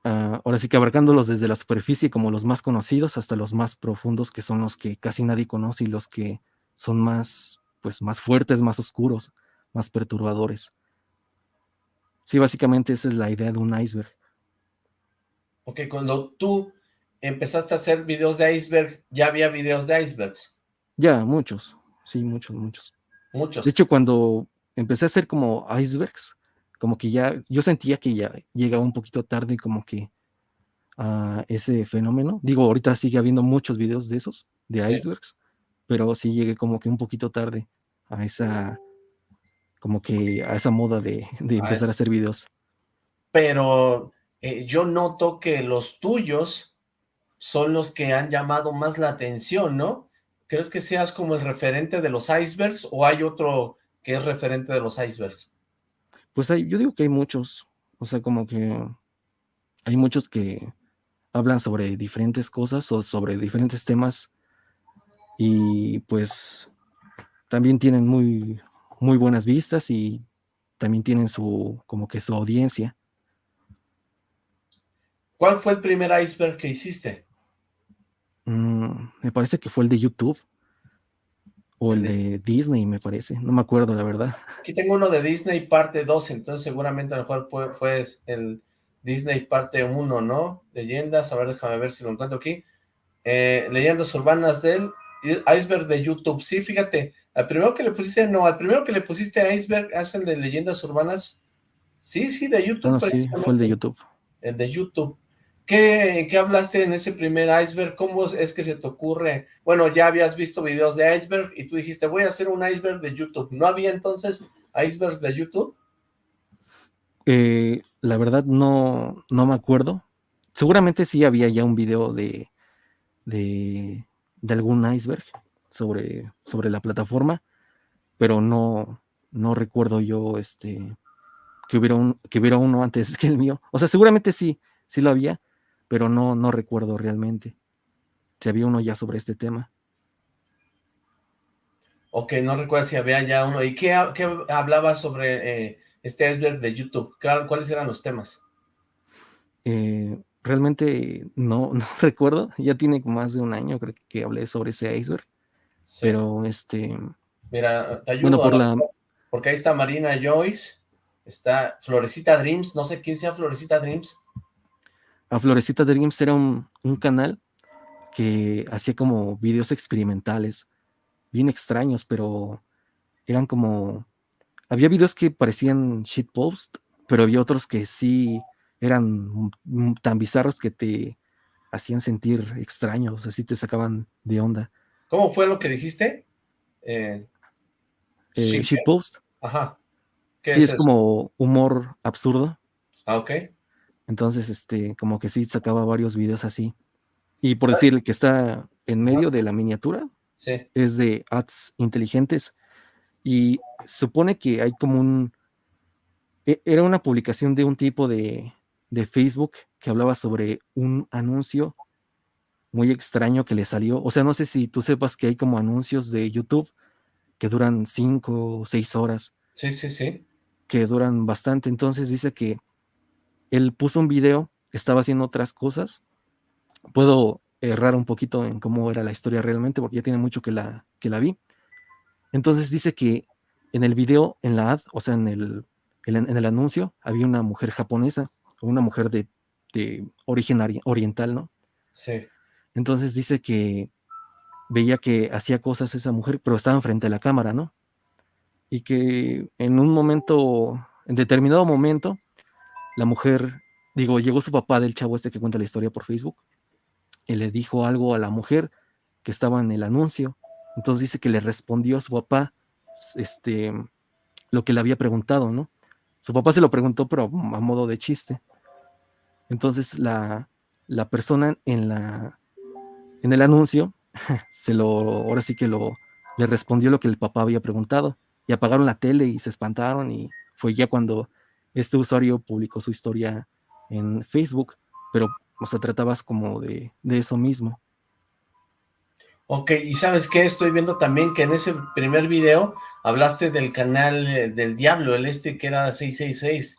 Ah, ahora sí que abarcándolos desde la superficie como los más conocidos hasta los más profundos que son los que casi nadie conoce y los que son más, pues más fuertes, más oscuros, más perturbadores. Sí, básicamente esa es la idea de un iceberg. Ok, cuando tú empezaste a hacer videos de iceberg, ¿ya había videos de icebergs? Ya, muchos, sí, muchos, muchos. Muchos. De hecho, cuando empecé a hacer como icebergs, como que ya, yo sentía que ya llegaba un poquito tarde como que a ese fenómeno. Digo, ahorita sigue habiendo muchos videos de esos, de icebergs, pero sí llegué como que un poquito tarde a esa, como que a esa moda de, empezar a hacer videos. Pero eh, yo noto que los tuyos son los que han llamado más la atención, ¿no? ¿Crees que seas como el referente de los icebergs o hay otro que es referente de los icebergs? Pues hay, yo digo que hay muchos, o sea, como que hay muchos que hablan sobre diferentes cosas o sobre diferentes temas y pues también tienen muy, muy buenas vistas y también tienen su, como que su audiencia. ¿Cuál fue el primer iceberg que hiciste? Mm, me parece que fue el de YouTube. O el de Disney, me parece. No me acuerdo, la verdad. Aquí tengo uno de Disney parte 2, entonces seguramente a lo mejor fue, el Disney parte 1, ¿no? Leyendas, a ver, déjame ver si lo encuentro aquí. Eh, leyendas urbanas del Iceberg de YouTube. Sí, fíjate, al primero que le pusiste, no, al primero que le pusiste a Iceberg es el de leyendas urbanas. Sí, sí, de YouTube. No, sí, fue el de YouTube. El de YouTube. ¿Qué, hablaste en ese primer iceberg? ¿Cómo es que se te ocurre? Bueno, ya habías visto videos de iceberg y tú dijiste, voy a hacer un iceberg de YouTube. ¿No había entonces iceberg de YouTube? Eh, la verdad no, no me acuerdo. Seguramente sí había ya un video de, de, algún iceberg sobre, sobre la plataforma, pero no, no recuerdo yo este, que, hubiera un, que hubiera uno antes que el mío. O sea, seguramente sí, sí lo había, pero no, no recuerdo realmente si había uno ya sobre este tema. Ok, no recuerdo si había ya uno. ¿Y qué, hablaba sobre eh, este iceberg de YouTube? ¿Cuáles eran los temas? Eh, realmente no, no recuerdo. Ya tiene más de un año creo que hablé sobre ese iceberg. Pero este... Mira, te ayudo. por la... Porque ahí está Marina Joyce, está Florecita Dreams, no sé quién sea Florecita Dreams a Florecita Dreams era un, canal que hacía como videos experimentales, bien extraños, pero eran como... Había videos que parecían shitpost, pero había otros que sí eran tan bizarros que te hacían sentir extraños, así te sacaban de onda. ¿Cómo fue lo que dijiste? Eh, eh Post. Ajá. sí, es, como humor absurdo. Ah, ok. Entonces, este, como que sí sacaba varios videos así. Y por decir, el que está en medio de la miniatura es de ads inteligentes. Y supone que hay como un. E, era una publicación de un tipo de, de Facebook que hablaba sobre un anuncio muy extraño que le salió. O sea, no sé si tú sepas que hay como anuncios de YouTube que duran cinco o seis horas. Sí, sí, sí. Que duran bastante. Entonces dice que él puso un video, estaba haciendo otras cosas. Puedo errar un poquito en cómo era la historia realmente, porque ya tiene mucho que la, que la vi. Entonces dice que en el video, en la ad, o sea, en el, en el anuncio, había una mujer japonesa, una mujer de, de origen oriental, ¿no? Sí. Entonces dice que veía que hacía cosas esa mujer, pero estaba frente a la cámara, ¿no? Y que en un momento, en determinado momento, la mujer, digo, llegó su papá del chavo este que cuenta la historia por Facebook, y le dijo algo a la mujer que estaba en el anuncio. Entonces dice que le respondió a su papá este, lo que le había preguntado, ¿no? Su papá se lo preguntó, pero a modo de chiste. Entonces la, la persona en la, en el anuncio, se lo, ahora sí que lo, le respondió lo que el papá había preguntado y apagaron la tele y se espantaron y fue ya cuando este usuario publicó su historia en Facebook, pero o sea, tratabas como de, de eso mismo. Ok, y ¿sabes qué? Estoy viendo también que en ese primer video hablaste del canal eh, del Diablo, el este que era 666.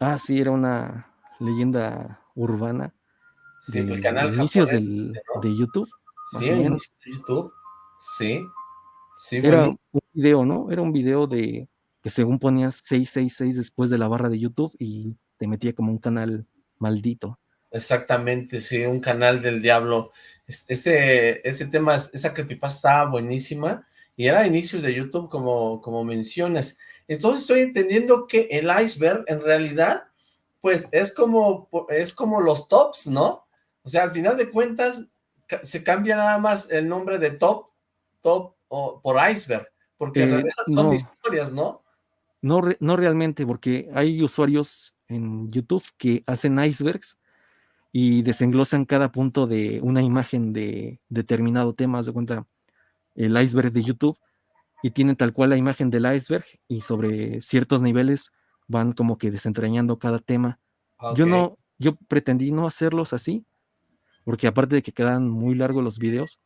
Ah, sí, era una leyenda urbana Sí, el canal inicios del, de YouTube. Sí, inicios de YouTube. Sí. sí Era un video, ¿no? Era un video de que según ponías 666 después de la barra de YouTube y te metía como un canal maldito. Exactamente, sí, un canal del diablo. Ese, ese tema, esa creepypasta estaba buenísima y era inicios de YouTube como, como mencionas. Entonces estoy entendiendo que el iceberg en realidad, pues es como, es como los tops, ¿no? O sea, al final de cuentas, se cambia nada más el nombre de top, top o por iceberg, porque en eh, realidad son historias, ¿no? No, no realmente, porque hay usuarios en YouTube que hacen icebergs y desenglosan cada punto de una imagen de determinado tema, de cuenta el iceberg de YouTube, y tienen tal cual la imagen del iceberg y sobre ciertos niveles van como que desentrañando cada tema. Yo no, yo pretendí no hacerlos así, porque aparte de que quedan muy largos los videos,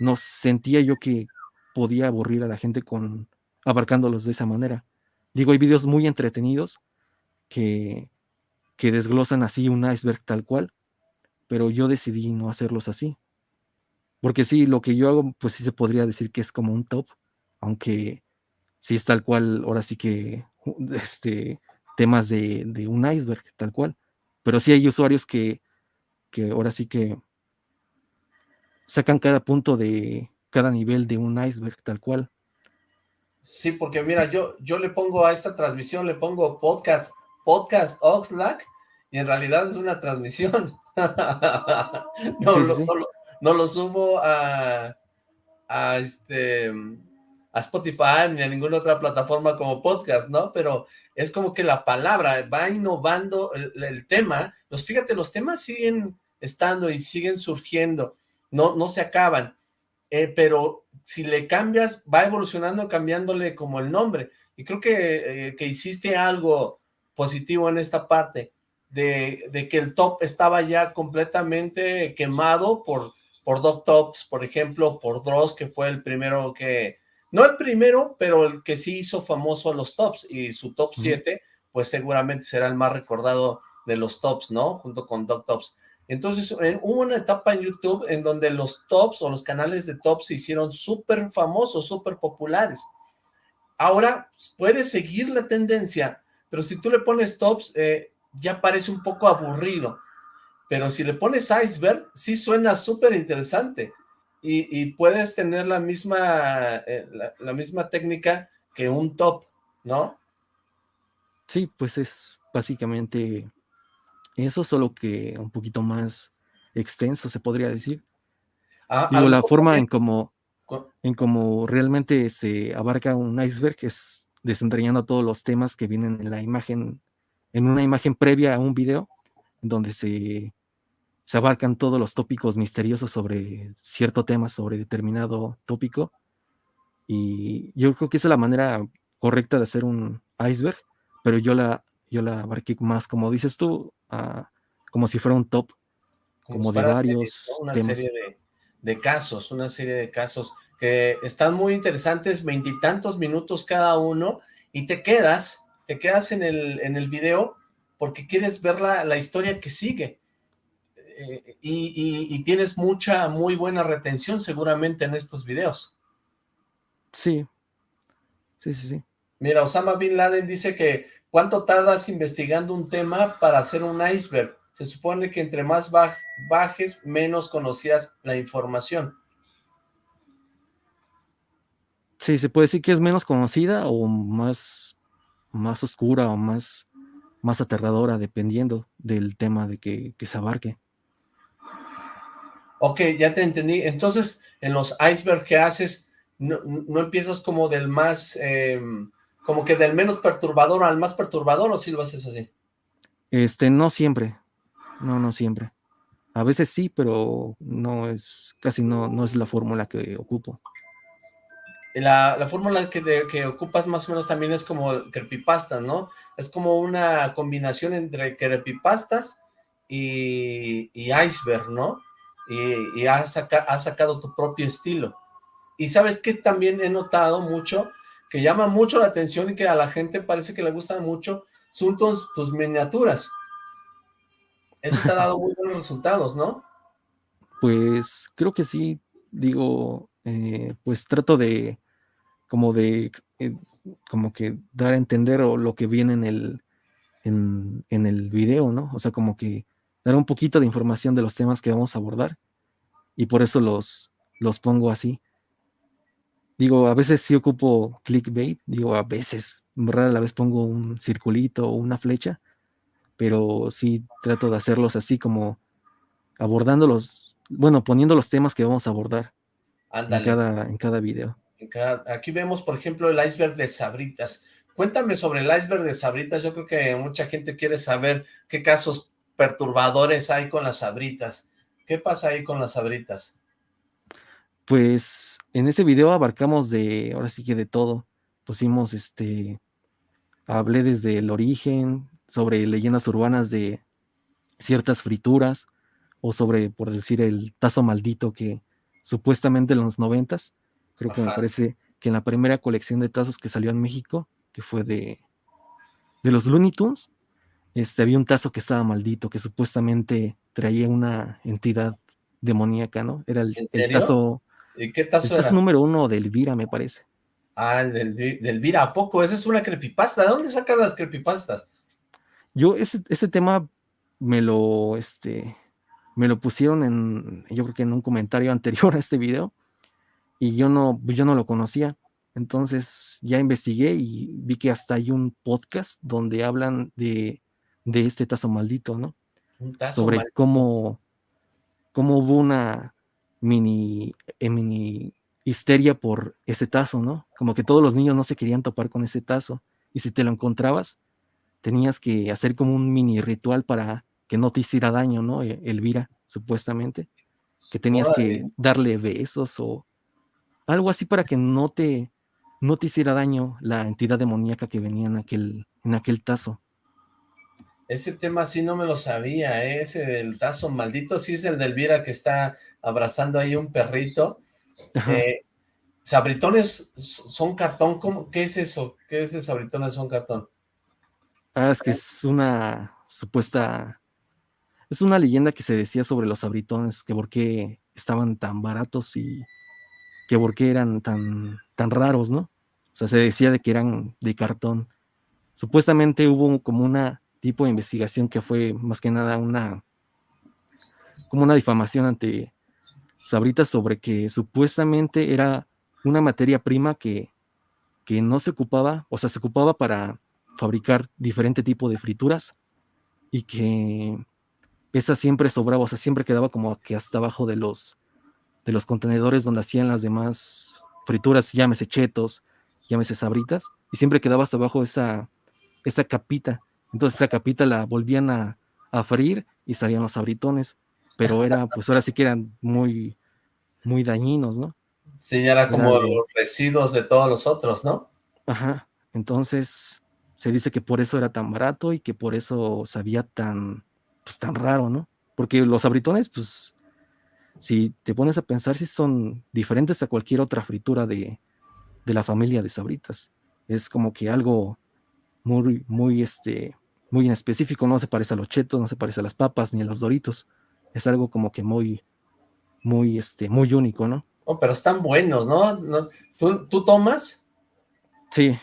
no sentía yo que podía aburrir a la gente con abarcándolos de esa manera. Digo, hay videos muy entretenidos que, que desglosan así un iceberg tal cual, pero yo decidí no hacerlos así. Porque sí, lo que yo hago, pues sí se podría decir que es como un top, aunque sí es tal cual, ahora sí que este, temas de, de un iceberg, tal cual. Pero sí hay usuarios que que ahora sí que sacan cada punto de cada nivel de un iceberg tal cual. Sí, porque mira, yo, yo le pongo a esta transmisión, le pongo podcast, podcast Oxlack, y en realidad es una transmisión. no, lo, subo a, a, este, a Spotify ni a ninguna otra plataforma como podcast, ¿no? Pero es como que la palabra va innovando el, el tema. Los, fíjate, los temas siguen estando y siguen surgiendo, no, no se acaban, eh, pero si le cambias, va evolucionando cambiándole como el nombre, y creo que, eh, que hiciste algo positivo en esta parte, de, de, que el top estaba ya completamente quemado por, por Doc Tops, por ejemplo, por Dross, que fue el primero que, no el primero, pero el que sí hizo famoso a los tops, y su top 7, pues seguramente será el más recordado de los tops, ¿no? Junto con Doc Tops. Entonces hubo una etapa en YouTube en donde los tops o los canales de tops se hicieron súper famosos, súper populares. Ahora puedes seguir la tendencia, pero si tú le pones tops, eh, ya parece un poco aburrido. Pero si le pones iceberg, sí suena súper interesante. Y, puedes tener la misma, eh, la misma técnica que un top, ¿no? Sí, pues es básicamente eso, solo que un poquito más extenso, se podría decir. Ah, Digo, la forma en como... en cómo realmente se abarca un iceberg, es desentrañando todos los temas que vienen en la imagen, en una imagen previa a un video, donde se, se abarcan todos los tópicos misteriosos sobre cierto tema, sobre determinado tópico. Y yo creo que esa es la manera correcta de hacer un iceberg, pero yo la, yo la abarqué más, como dices tú, como si fuera un top, como, de varios una serie de, casos, una serie de casos que están muy interesantes, veintitantos minutos cada uno, y te quedas, te quedas en el, en el video porque quieres ver la, la historia que sigue. Eh, y, y, tienes mucha, muy buena retención seguramente en estos videos. Sí, sí, sí, sí. Mira, Osama Bin Laden dice que ¿cuánto tardas investigando un tema para hacer un iceberg? Se supone que entre más bajes, menos conocías la información. Sí, se puede decir que es menos conocida o más, más oscura o más, más aterradora, dependiendo del tema de que, se abarque. Ok, ya te entendí. Entonces, en los icebergs que haces, no, empiezas como del más, em, como que del menos perturbador al más perturbador, ¿o si lo haces así? Este, no siempre. No, no siempre. A veces sí, pero no es, casi no, no es la fórmula que ocupo. La, la fórmula que, que, ocupas más o menos también es como creepypasta, ¿no? Es como una combinación entre creepypastas y, y iceberg, ¿no? Y, y has, sacado tu propio estilo. Y ¿sabes qué también he notado mucho? Que llama mucho la atención y que a la gente parece que le gustan mucho, son tus, miniaturas. Eso te ha dado muy buenos resultados, ¿no? Pues creo que sí, digo, eh, pues trato de, como de, eh, como que dar a entender o lo que viene en el, en, el video, ¿no? O sea, como que dar un poquito de información de los temas que vamos a abordar y por eso los, los pongo así. Digo, a veces sí ocupo clickbait, digo, a veces, rara la vez pongo un circulito o una flecha, pero sí trato de hacerlos así como abordándolos, bueno, poniendo los temas que vamos a abordar en cada, en cada video. aquí vemos, por ejemplo, el iceberg de Sabritas. Cuéntame sobre el iceberg de Sabritas. Yo creo que mucha gente quiere saber qué casos perturbadores hay con las Sabritas. ¿Qué pasa ahí con las Sabritas? Pues en ese video abarcamos de, ahora sí que de todo. Pusimos, este, hablé desde el origen, sobre leyendas urbanas de ciertas frituras, o sobre, por decir, el tazo maldito que supuestamente en los noventas, creo que me parece que en la primera colección de tazos que salió en México, que fue de, de los Looney Tunes, este, había un tazo que estaba maldito, que supuestamente traía una entidad demoníaca, ¿no? Era el, tazo... ¿Y qué tazo el tazo número uno de Elvira, me parece. Ah, el del, de Elvira, ¿a poco? Esa es una creepypasta. ¿De dónde sacas las creepypastas? Yo ese, ese tema me lo, este, me lo pusieron en, yo creo que en un comentario anterior a este video, y yo no, yo no lo conocía. Entonces ya investigué y vi que hasta hay un podcast donde hablan de, de este tazo maldito, ¿no? Sobre cómo, cómo hubo una mini, eh, mini histeria por ese tazo, ¿no? Como que todos los niños no se querían topar con ese tazo. Y si te lo encontrabas, tenías que hacer como un mini ritual para que no te hiciera daño, ¿no? E, Elvira, supuestamente. Que tenías que darle besos o algo así para que no te, no te hiciera daño la entidad demoníaca que venía en aquel, en aquel tazo. Ese tema sí no me lo sabía, ¿eh? ese del tazo maldito, sí es el de Elvira que está abrazando ahí un perrito. Eh, ¿Sabritones son cartón? ¿Cómo? ¿Qué es eso? ¿Qué es de sabritones son cartón? Ah, es que es una supuesta... Es una leyenda que se decía sobre los abritones, que por qué estaban tan baratos y que por qué eran tan, tan raros, ¿no? O sea, se decía de que eran de cartón. Supuestamente hubo como una tipo de investigación que fue más que nada una como una difamación ante Sabritas sobre que supuestamente era una materia prima que, que no se ocupaba, o sea, se ocupaba para fabricar diferente tipo de frituras y que esa siempre sobraba, o sea, siempre quedaba como que hasta abajo de los de los contenedores donde hacían las demás frituras, llámese chetos, llámese sabritas, y siempre quedaba hasta abajo esa, esa capita. Entonces esa capita la volvían a, a freír y salían los sabritones, pero era, pues ahora sí que eran muy, muy dañinos, ¿no? Sí, era como los residuos de todos los otros, ¿no? Ajá, entonces se dice que por eso era tan barato y que por eso sabía tan, pues tan raro, ¿no? Porque los sabritones, pues, si te pones a pensar, si son diferentes a cualquier otra fritura de, de la familia de sabritas. Es como que algo muy, muy, este, muy en específico, no se parece a los chetos, no se parece a las papas ni a los doritos. Es algo como que muy, muy, este, muy único, ¿no? Oh, pero están buenos, ¿no? ¿Tú, ¿Tú, tomas? Sí.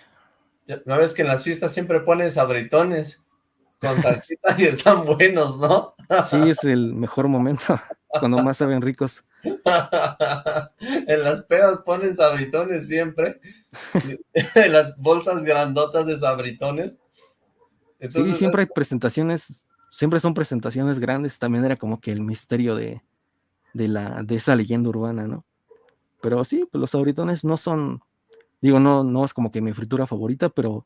¿No ves que en las fiestas siempre ponen sabritones con salsita y están buenos, ¿no? Sí, es el mejor momento, cuando más saben ricos. en las pedas ponen sabritones siempre, en las bolsas grandotas de sabritones. sí, siempre hay presentaciones, siempre son presentaciones grandes, también era como que el misterio de, de, la, de esa leyenda urbana, ¿no? Pero sí, pues los sabritones no son, digo, no, no es como que mi fritura favorita, pero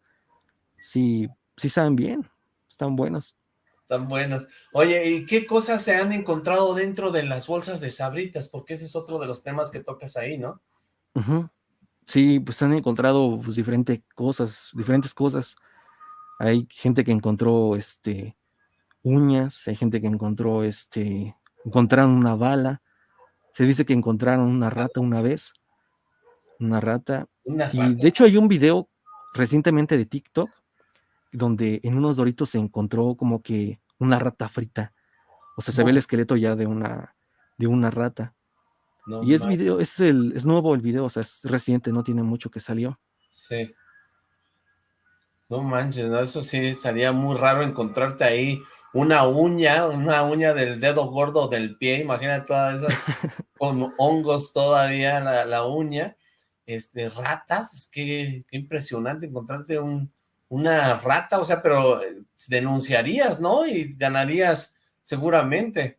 sí, sí saben bien, están buenos. Están buenos. Oye, ¿y qué cosas se han encontrado dentro de las bolsas de sabritas? Porque ese es otro de los temas que tocas ahí, ¿no? Sí, pues han encontrado pues, diferentes cosas, diferentes cosas. Hay gente que encontró este uñas, hay gente que encontró este encontraron una bala, se dice que encontraron una rata una vez, una rata. Y de hecho hay un video recientemente de TikTok donde en unos doritos se encontró como que una rata frita. O sea, se ve el esqueleto ya de una, de una rata. y es video, es el, es nuevo el video, o sea, es reciente, no tiene mucho que salió. Sí. No manches, ¿no? eso sí estaría muy raro encontrarte ahí una uña, una uña del dedo gordo del pie, imagínate todas esas con hongos todavía la, uña, este, ratas, qué, qué impresionante encontrarte un, una rata, o sea, pero eh, denunciarías, ¿no? Y ganarías seguramente.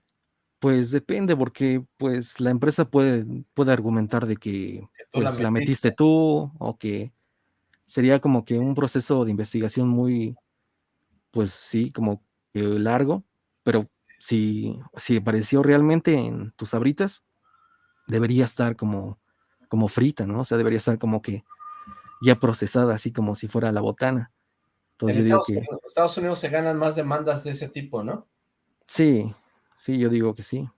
Pues depende, porque pues la empresa puede, puede argumentar de que, pues, la, metiste tú, o que sería como que un proceso de investigación muy, pues sí, como largo, pero si, si apareció realmente en tus abritas, debería estar como, como frita, ¿no? O sea, debería estar como que ya procesada, así como si fuera la botana. Entonces, en Estados, Unidos se ganan más demandas de ese tipo, ¿no? Sí, sí, yo digo que sí.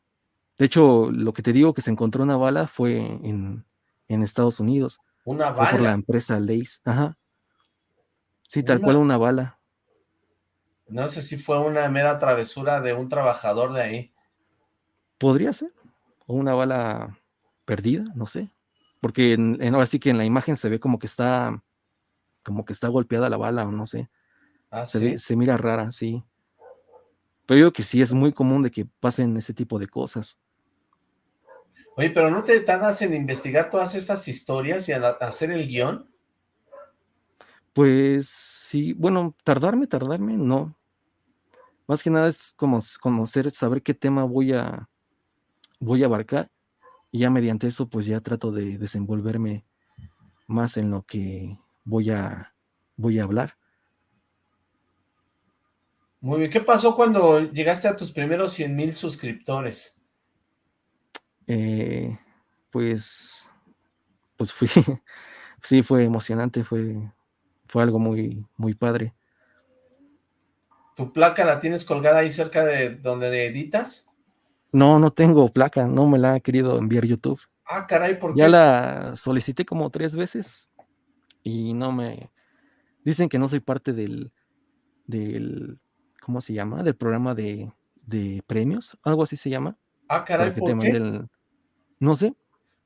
De hecho, lo que te digo que se encontró una bala fue en, Estados Unidos. ¿Una bala? por la empresa Lace, ajá. Sí, tal cual una bala. No sé si fue una mera travesura de un trabajador de ahí. Podría ser. O una bala perdida, no sé. Porque en, ahora sí que en la imagen se ve como que está como que está golpeada la bala o no sé. Ah, se, se mira rara, sí. Pero yo que sí, es muy común de que pasen ese tipo de cosas. Oye, pero ¿no te tardas en investigar todas estas historias y hacer el guion? Pues sí, bueno, tardarme, tardarme, no. Más que nada es como conocer, saber qué tema voy a, voy a abarcar y ya mediante eso pues ya trato de desenvolverme más en lo que voy a, voy a hablar. Muy bien, ¿qué pasó cuando llegaste a tus primeros 100 mil suscriptores? Eh, pues, pues fui, sí, fue emocionante, fue, fue algo muy, muy padre. ¿Tu placa la tienes colgada ahí cerca de donde editas? No, no tengo placa, no me la ha querido enviar YouTube. Ah, caray, ¿por qué? Ya la solicité como tres veces y no me... Dicen que no soy parte del, del ¿cómo se llama? Del programa de, de premios, algo así se llama. Ah, caray, ¿por qué? No sé.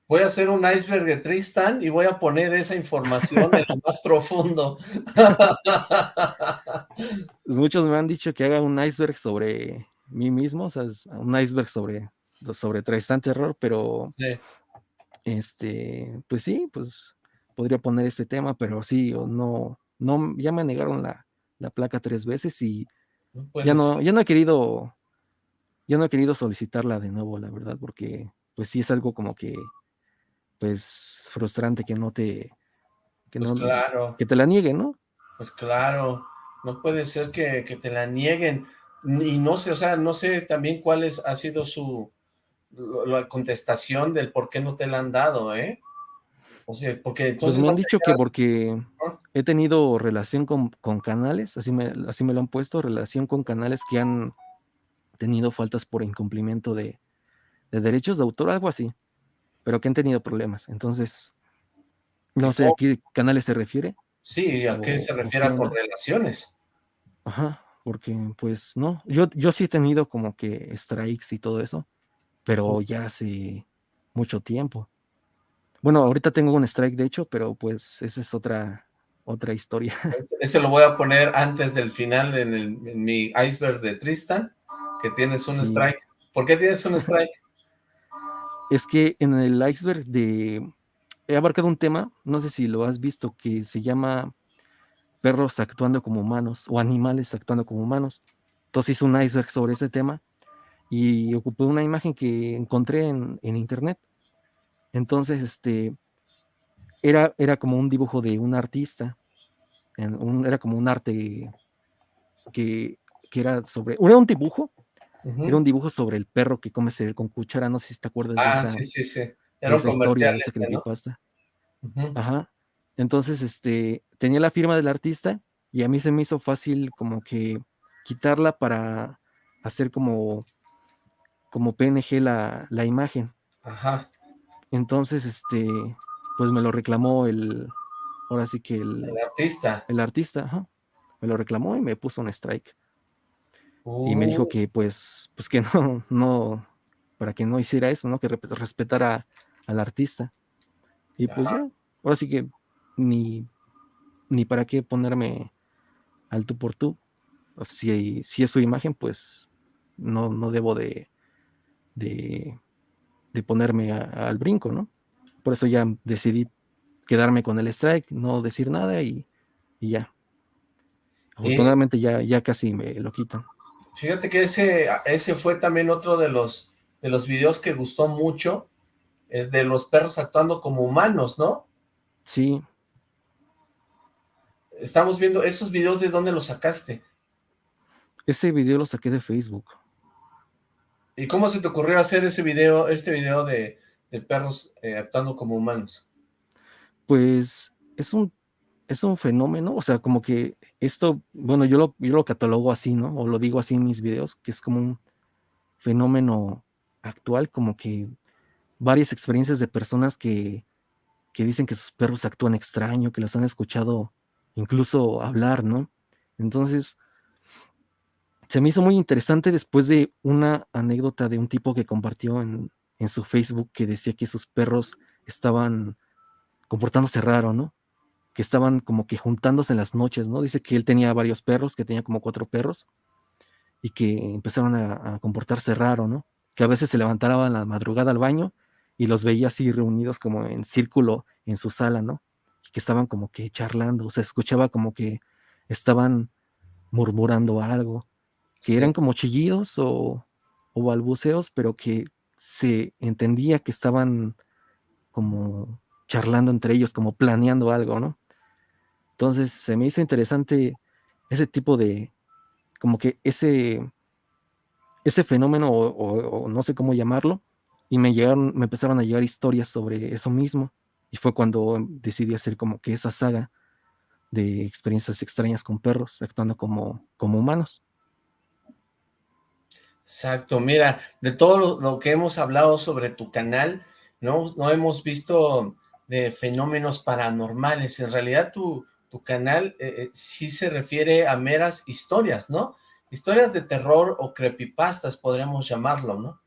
Voy a hacer un iceberg de Tristan y voy a poner esa información en lo más profundo. Pues muchos me han dicho que haga un iceberg sobre mí mismo, o sea, un iceberg sobre, sobre Tristan Terror, pero sí. este, pues sí, pues podría poner este tema, pero sí, o no, no, ya me negaron la, placa tres veces y ya no, ya no he querido, ya no he querido solicitarla de nuevo, la verdad, porque pues sí es algo como que, pues frustrante que no te, que, pues no, claro. que te la nieguen, ¿no? Pues claro, no puede ser que, que, te la nieguen, y no sé, o sea, no sé también cuál es, ha sido su, la contestación del por qué no te la han dado, ¿eh? O sea, porque Pues entonces... me han dicho que porque he tenido relación con, con canales, así me, así me lo han puesto, relación con canales que han tenido faltas por incumplimiento de, de derechos de autor, algo así, pero que han tenido problemas. Entonces, no sé a qué canales se refiere. Sí, ¿a qué se refiere por relaciones? Ajá, porque pues no, yo, yo sí he tenido como que strikes y todo eso, pero ya hace mucho tiempo. Bueno, ahorita tengo un strike de hecho, pero pues esa es otra, otra historia. Ese lo voy a poner antes del final en, el, en mi iceberg de Tristan, que tienes un sí. strike. ¿Por qué tienes un strike? Es que en el iceberg de... He abarcado un tema, no sé si lo has visto, que se llama perros actuando como humanos o animales actuando como humanos. Entonces hice un iceberg sobre ese tema y ocupé una imagen que encontré en, internet. Entonces, este, era, era como un dibujo de un artista, era como un arte que era sobre, era un dibujo, uh -huh. era un dibujo sobre el perro que come cereal con cuchara, no sé si te acuerdas ah, de esa, sí, sí, sí. Era de esa historia, de ese creepypasta. ¿no? uh -huh. Ajá. Entonces, este, tenía la firma del artista y a mí se me hizo fácil como que quitarla para hacer como, como PNG la, la imagen. Ajá. Entonces, este, pues me lo reclamó el, ahora sí que el, el artista. El artista, ajá. Me lo reclamó y me puso un strike. Y me dijo que pues, pues que no, no, para que no hiciera eso, ¿no? Que respetara al artista. Y pues ya, ahora sí que ni, ni para qué ponerme al tú por tú. Si, si es su imagen, pues no, no debo de, de, de ponerme a, al brinco, ¿no? Por eso ya decidí quedarme con el strike, no decir nada y, y ya. Afortunadamente eh, ya, ya casi me lo quitan. Fíjate que ese, ese fue también otro de los, de los videos que gustó mucho, es de los perros actuando como humanos, ¿no? Sí. Estamos viendo esos videos, ¿de dónde los sacaste? Ese video lo saqué de Facebook. ¿Y cómo se te ocurrió hacer ese video, este video de, de perros eh, actuando como humanos? Pues es un, es un fenómeno, o sea, como que esto, bueno, yo lo, yo lo catalogo así, ¿no? O lo digo así en mis videos, que es como un fenómeno actual, como que varias experiencias de personas que, que dicen que sus perros actúan extraño, que los han escuchado incluso hablar, ¿no? Entonces, se me hizo muy interesante después de una anécdota de un tipo que compartió en, en su Facebook que decía que sus perros estaban comportándose raro, ¿no? Que estaban como que juntándose en las noches, ¿no? Dice que él tenía varios perros, que tenía como cuatro perros, y que empezaron a, a comportarse raro, ¿no? Que a veces se levantaban a la madrugada al baño y los veía así reunidos como en círculo en su sala, ¿no? Y que estaban como que charlando, o sea, escuchaba como que estaban murmurando algo, que sí. eran como chillidos o, o balbuceos, pero que se entendía que estaban como charlando entre ellos, como planeando algo, ¿no? Entonces se me hizo interesante ese tipo de, como que ese, ese fenómeno, o, no sé cómo llamarlo, y me llegaron, me empezaron a llegar historias sobre eso mismo, y fue cuando decidí hacer como que esa saga de experiencias extrañas con perros, actuando como, como humanos. Exacto, mira, de todo lo, lo, que hemos hablado sobre tu canal, no, no hemos visto de fenómenos paranormales, en realidad tu, tu canal eh, eh, sí se refiere a meras historias, ¿no? Historias de terror o creepypastas, podríamos llamarlo, ¿no?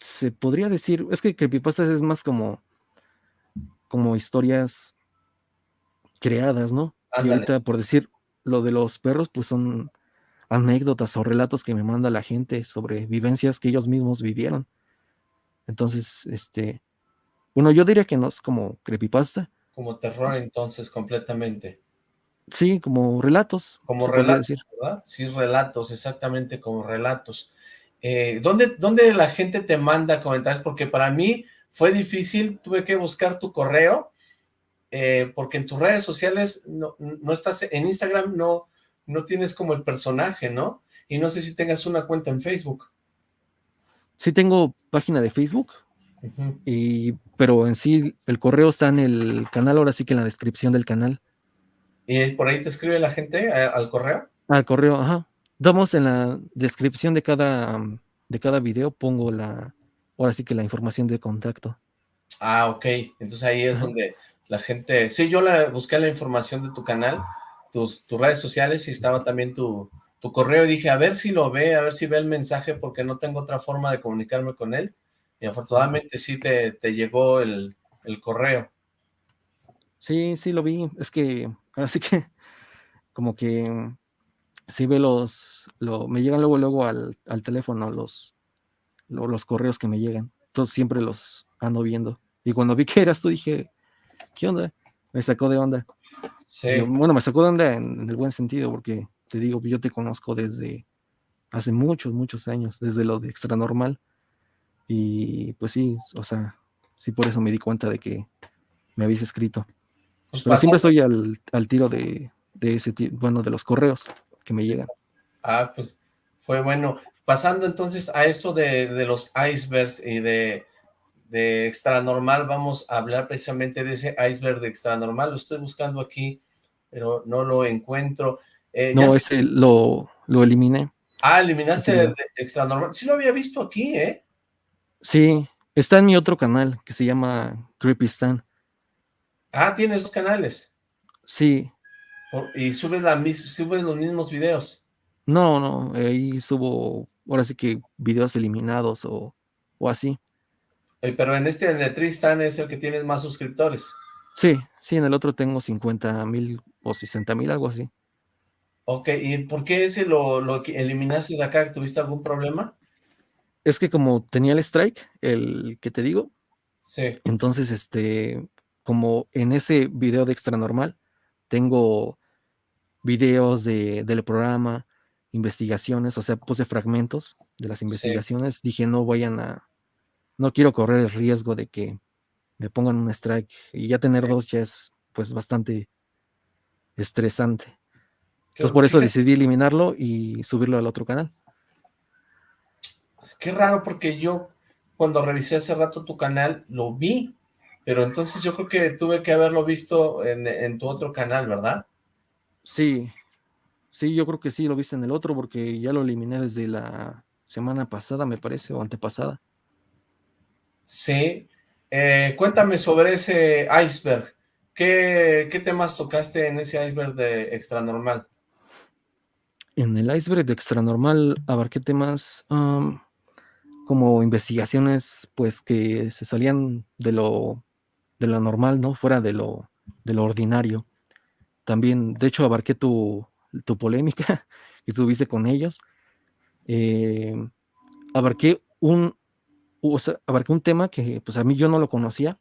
Se podría decir, es que creepypastas es más como, como historias creadas, ¿no? Ándale. Y ahorita, por decir, lo de los perros, pues son anécdotas o relatos que me manda la gente sobre vivencias que ellos mismos vivieron. Entonces, este, bueno, yo diría que no es como creepypasta. Como terror entonces, completamente. Sí, como relatos. Como relatos, decir. ¿verdad? Sí, relatos, exactamente como relatos. eh, ¿dónde, ¿dónde la gente te manda comentarios? Porque para mí fue difícil, tuve que buscar tu correo, eh, porque en tus redes sociales no, no, estás, en Instagram no, no tienes como el personaje, ¿no? Y no sé si tengas una cuenta en Facebook. Sí tengo página de Facebook, y, pero en sí el correo está en el canal, ahora sí que en la descripción del canal. ¿Y por ahí te escribe la gente al correo? Al correo, ajá. Damos en la descripción de cada, de cada video, pongo la, ahora sí que la información de contacto. Ah, ok. Entonces ahí es donde la gente... Sí, yo la, busqué la información de tu canal, tus, tus redes sociales y estaba también tu, tu correo y dije, a ver si lo ve, a ver si ve el mensaje porque no tengo otra forma de comunicarme con él. Y afortunadamente sí te, te llegó el, el, correo. Sí, sí lo vi. Es que ahora sí que como que sí ve los, lo, me llegan luego luego al, al teléfono los, los, los correos que me llegan. Entonces siempre los ando viendo. Y cuando vi que eras tú dije, ¿qué onda? Me sacó de onda. Sí. bueno, me sacó de onda en, en, el buen sentido porque te digo, yo te conozco desde hace muchos, muchos años, desde lo de extra normal. Y pues sí, o sea, sí por eso me di cuenta de que me habéis escrito. Pues Pero siempre estoy al, al tiro de, de, ese bueno, de los correos que me llegan. Ah, pues fue bueno. Pasando entonces a esto de, de los icebergs y de, de extra normal, vamos a hablar precisamente de ese iceberg de extra normal. Lo estoy buscando aquí, pero no lo encuentro. Eh, no, ese lo, lo eliminé. Ah, eliminaste sí. extra normal. Sí lo había visto aquí, ¿eh? Sí, está en mi otro canal que se llama Creepy Stan. Ah, tienes dos canales. Sí. Por, ¿Y subes, la, subes los mismos videos? No, no, ahí subo, ahora sí que videos eliminados o, o así. Pero en este, en el Tristan, es el que tienes más suscriptores. Sí, sí, en el otro tengo 50 mil o 60 mil, algo así. Ok, ¿y por qué ese lo, lo eliminaste de acá? ¿Tuviste algún problema? Es que como tenía el strike, el que te digo, sí. entonces, este, como en ese video de extra normal, tengo videos de, del programa, investigaciones, o sea, puse fragmentos de las investigaciones, sí. dije, no vayan a, no quiero correr el riesgo de que me pongan un strike, y ya tener sí. dos ya es, pues, bastante estresante. Entonces por eso decidí eliminarlo y subirlo al otro canal. Qué raro porque yo cuando revisé hace rato tu canal lo vi, pero entonces yo creo que tuve que haberlo visto en, en tu otro canal, ¿verdad? Sí, sí, yo creo que sí lo viste en el otro porque ya lo eliminé desde la semana pasada, me parece, o antepasada. Sí, eh, cuéntame sobre ese iceberg. ¿Qué, ¿Qué temas tocaste en ese iceberg de extra normal? En el iceberg de extra normal abarqué temas um, como investigaciones pues que se salían de lo, de lo normal, ¿no? Fuera de lo, de lo ordinario. También, de hecho, abarqué tu, tu polémica que tuviste con ellos. Eh, abarqué un, o sea, abarqué un tema que pues a mí yo no lo conocía.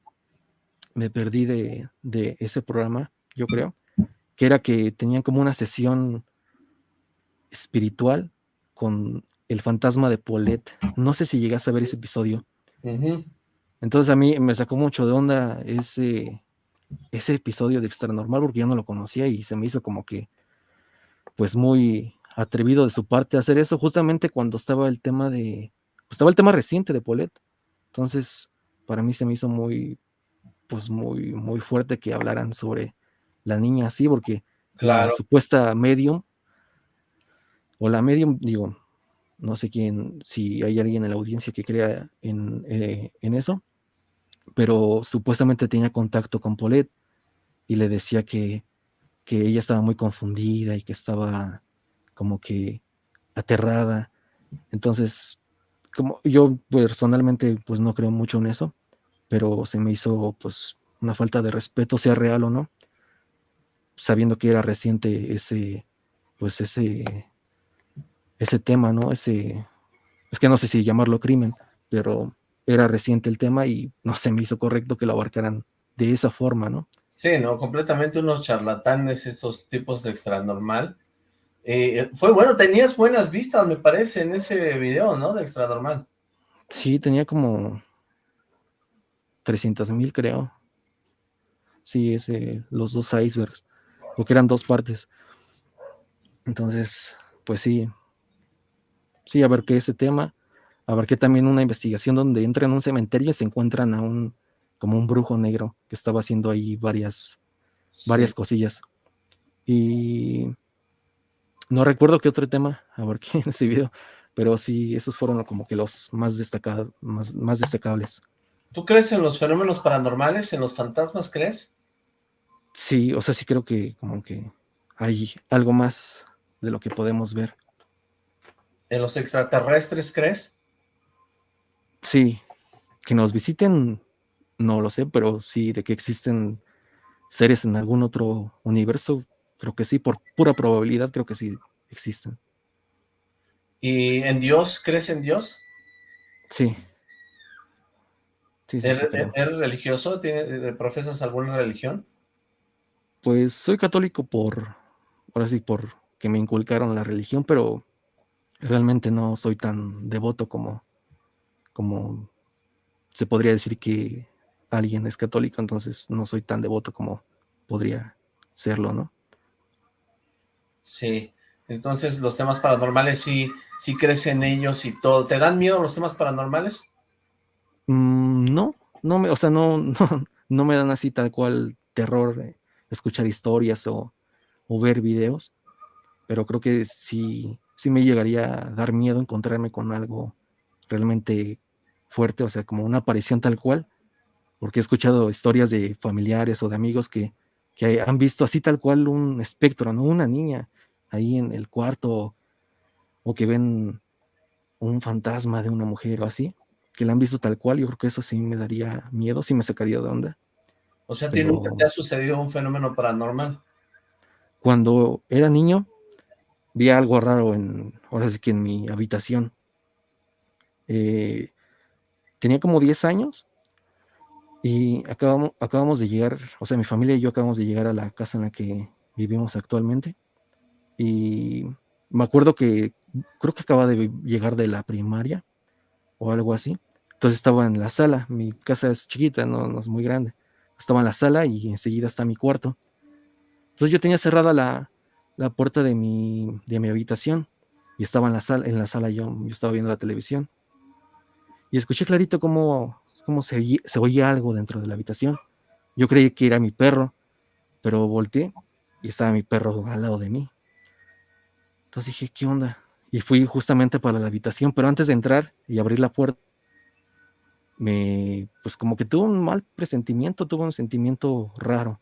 Me perdí de, de ese programa, yo creo, que era que tenían como una sesión espiritual con el fantasma de Paulette. No sé si llegaste a ver ese episodio. Uh -huh. Entonces a mí me sacó mucho de onda ese, ese episodio de Extra Normal porque yo no lo conocía y se me hizo como que pues muy atrevido de su parte hacer eso justamente cuando estaba el tema de pues estaba el tema reciente de Paulette. Entonces, para mí se me hizo muy pues muy muy fuerte que hablaran sobre la niña así porque claro. la supuesta medium o la medium, digo, no sé quién, si hay alguien en la audiencia que crea en, eh, en eso, pero supuestamente tenía contacto con Paulette y le decía que, que ella estaba muy confundida y que estaba como que aterrada. Entonces, como yo personalmente pues no creo mucho en eso, pero se me hizo pues una falta de respeto, sea real o no, sabiendo que era reciente ese, pues ese ese tema, ¿no? Ese, es que no sé si llamarlo crimen, pero era reciente el tema y no se me hizo correcto que lo abarcaran de esa forma, ¿no? Sí, ¿no? Completamente unos charlatanes, esos tipos de extra normal. Eh, fue bueno, tenías buenas vistas, me parece, en ese video, ¿no? De Extra Normal. Sí, tenía como 300 mil, creo. Sí, ese, los dos icebergs, porque eran dos partes. Entonces, pues sí, sí, abarqué ese tema, abarqué también una investigación donde entran en un cementerio y se encuentran a un, como un brujo negro que estaba haciendo ahí varias, varias cosillas. Y no recuerdo qué otro tema abarqué en ese video, pero sí, esos fueron como que los más, destacados, más, más destacables. ¿Tú crees en los fenómenos paranormales, en los fantasmas, crees? Sí, o sea, sí creo que como que hay algo más de lo que podemos ver. ¿En los extraterrestres crees? Sí, que nos visiten, no lo sé, pero sí de que existen seres en algún otro universo, creo que sí, por pura probabilidad creo que sí existen. ¿Y en Dios? ¿Crees en Dios? Sí. ¿Eres, religioso? ¿Tienes, ¿Profesas alguna religión? Pues soy católico por, ahora sí, por que me inculcaron la religión, pero realmente no soy tan devoto como, como se podría decir que alguien es católico, entonces no soy tan devoto como podría serlo, ¿no? Sí, entonces los temas paranormales sí, sí crees en ellos y todo. ¿Te dan miedo los temas paranormales? Mm, no, no me, o sea, no, no, no me dan así tal cual terror eh, escuchar historias o, ver videos, pero creo que sí, sí me llegaría a dar miedo encontrarme con algo realmente fuerte, o sea, como una aparición tal cual, porque he escuchado historias de familiares o de amigos que, que han visto así tal cual un espectro, ¿no? Una niña ahí en el cuarto o que ven un fantasma de una mujer o así, que la han visto tal cual, yo creo que eso sí me daría miedo, sí me sacaría de onda. O sea, ¿tiene nunca te ha sucedido un fenómeno paranormal? Cuando era niño, vi algo raro en, ahora sí que en mi habitación. Eh, tenía como 10 años y acabamos, acabamos de llegar, o sea, mi familia y yo acabamos de llegar a la casa en la que vivimos actualmente. Y me acuerdo que creo que acaba de llegar de la primaria o algo así. Entonces estaba en la sala, mi casa es chiquita, no, es muy grande. Estaba en la sala y enseguida está mi cuarto. Entonces yo tenía cerrada la, puerta de mi, de mi habitación y estaba en la sala, en la sala yo, yo estaba viendo la televisión. Y escuché clarito cómo, cómo se, se oía algo dentro de la habitación. Yo creí que era mi perro, pero volteé y estaba mi perro al lado de mí. Entonces dije, ¿qué onda? y fui justamente para la habitación, pero antes de entrar y abrir la puerta, me, pues como que tuve un mal presentimiento, tuve un sentimiento raro.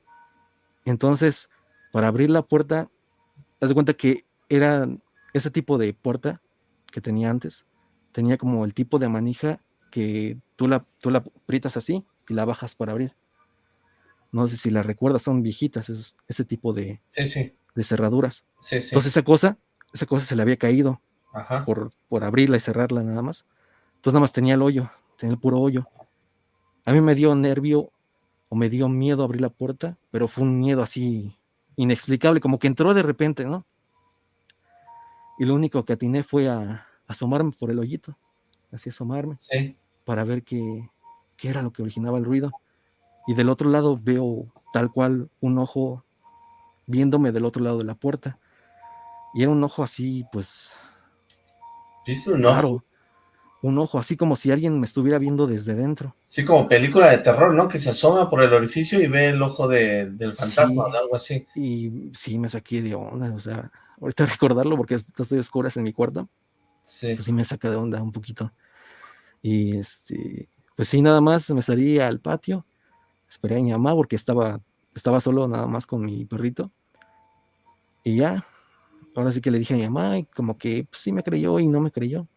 Entonces, para abrir la puerta, te das cuenta que era ese tipo de puerta que tenía antes, tenía como el tipo de manija que tú la, tú la aprietas así y la bajas para abrir. No sé si la recuerdas, son viejitas, ese, tipo de, de cerraduras. Entonces esa cosa esa cosa se le había caído Por, por abrirla y cerrarla nada más. Entonces nada más tenía el hoyo, tenía el puro hoyo. A mí me dio nervio o me dio miedo abrir la puerta, pero fue un miedo así inexplicable, como que entró de repente, ¿no? Y lo único que atiné fue a, asomarme por el hoyito, así asomarme, para ver qué, qué era lo que originaba el ruido. Y del otro lado veo tal cual un ojo viéndome del otro lado de la puerta. Y era un ojo así, pues. ¿Viste un ojo? Un ojo, así como si alguien me estuviera viendo desde dentro. Sí, como película de terror, ¿no? Que se asoma por el orificio y ve el ojo del fantasma o algo así. Y sí, me saqué de onda, o sea, ahorita recordarlo porque estoy oscuras en mi cuarto. Sí. Pues sí me saca de onda un poquito. Y este, pues sí, nada más me salí al patio, esperé a mi mamá porque estaba, estaba solo nada más con mi perrito. Y ya, ahora sí que le dije a mi mamá, y como que pues, sí me creyó y no me creyó.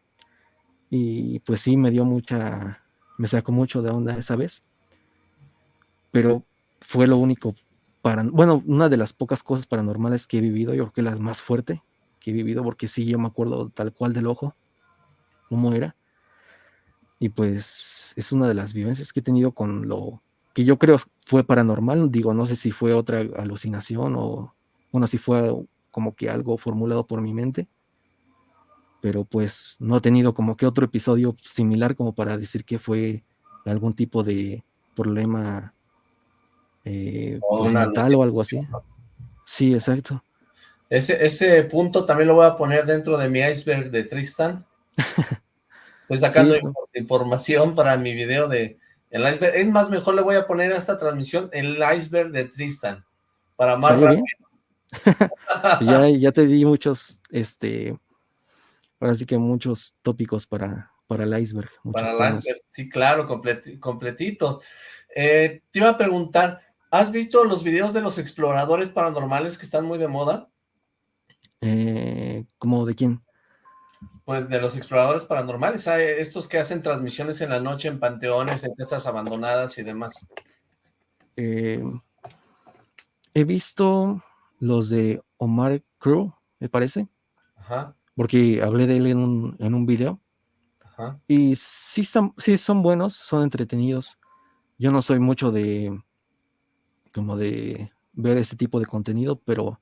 Y pues sí me dio mucha, me sacó mucho de onda esa vez. Pero fue lo único para, bueno, una de las pocas cosas paranormales que he vivido, yo creo que la más fuerte que he vivido, porque sí, yo me acuerdo tal cual del ojo, cómo era. Y pues es una de las vivencias que he tenido con lo que yo creo fue paranormal. Digo, no sé si fue otra alucinación o, bueno, si fue como que algo formulado por mi mente, pero pues no he tenido como que otro episodio similar como para decir que fue algún tipo de problema eh, pues, mental o algo así. Sí, exacto. Ese, ese punto también lo voy a poner dentro de mi iceberg de Tristan. Estoy sacando información para mi video de el iceberg. Es más, mejor le voy a poner a esta transmisión el iceberg de Tristan. Para más rápido. ya, ya te di muchos, este, ahora sí que muchos tópicos para, para el iceberg. Para el iceberg, sí, claro, completito. Eh, te iba a preguntar, ¿has visto los videos de los exploradores paranormales que están muy de moda? Eh, ¿Cómo de quién? Pues de los exploradores paranormales, estos que hacen transmisiones en la noche en panteones, en casas abandonadas y demás. Eh, he visto los de Omar Crew, me parece. Ajá porque hablé de él en un, en un video. Y sí, están, sí son buenos, son entretenidos. Yo no soy mucho de, como de ver ese tipo de contenido, pero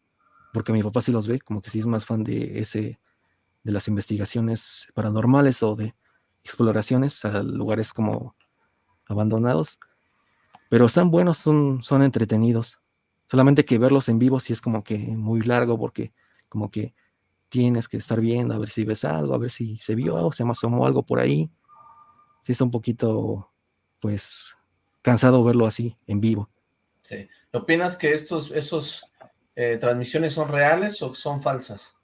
porque mi papá sí los ve, como que sí es más fan de ese, de las investigaciones paranormales o de exploraciones a lugares como abandonados. Pero están buenos, son, son entretenidos. Solamente que verlos en vivo sí es como que muy largo porque como que tienes que estar viendo a ver si ves algo, a ver si se vio o se asomó algo por ahí. Sí, es un poquito, pues, cansado verlo así, en vivo. Sí. ¿Opinas que estos, esos eh, transmisiones son reales o son falsas?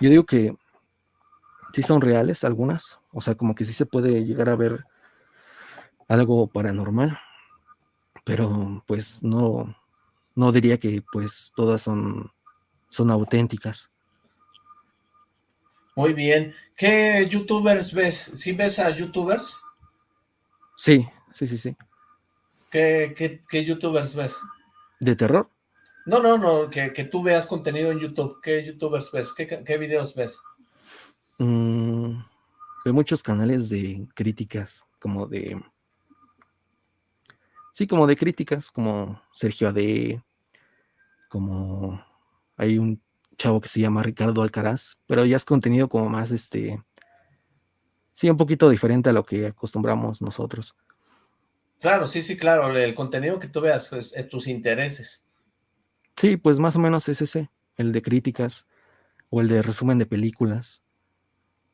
Yo digo que sí son reales algunas, o sea, como que sí se puede llegar a ver algo paranormal, pero pues no, no diría que pues todas son, son auténticas. Muy bien. ¿Qué youtubers ves? ¿Sí ves a youtubers? Sí, sí, sí, sí. ¿Qué, youtubers ves? ¿De terror? No, no, no, que, tú veas contenido en YouTube. ¿Qué youtubers ves? ¿Qué, videos ves? Mm, veo muchos canales de críticas, como de Sí, como de críticas, como Sergio AD, como hay un chavo que se llama Ricardo Alcaraz, pero ya es contenido como más, este, sí, un poquito diferente a lo que acostumbramos nosotros. Claro, sí, sí, claro, el contenido que tú veas es, tus intereses. Sí, pues más o menos es ese, el de críticas o el de resumen de películas.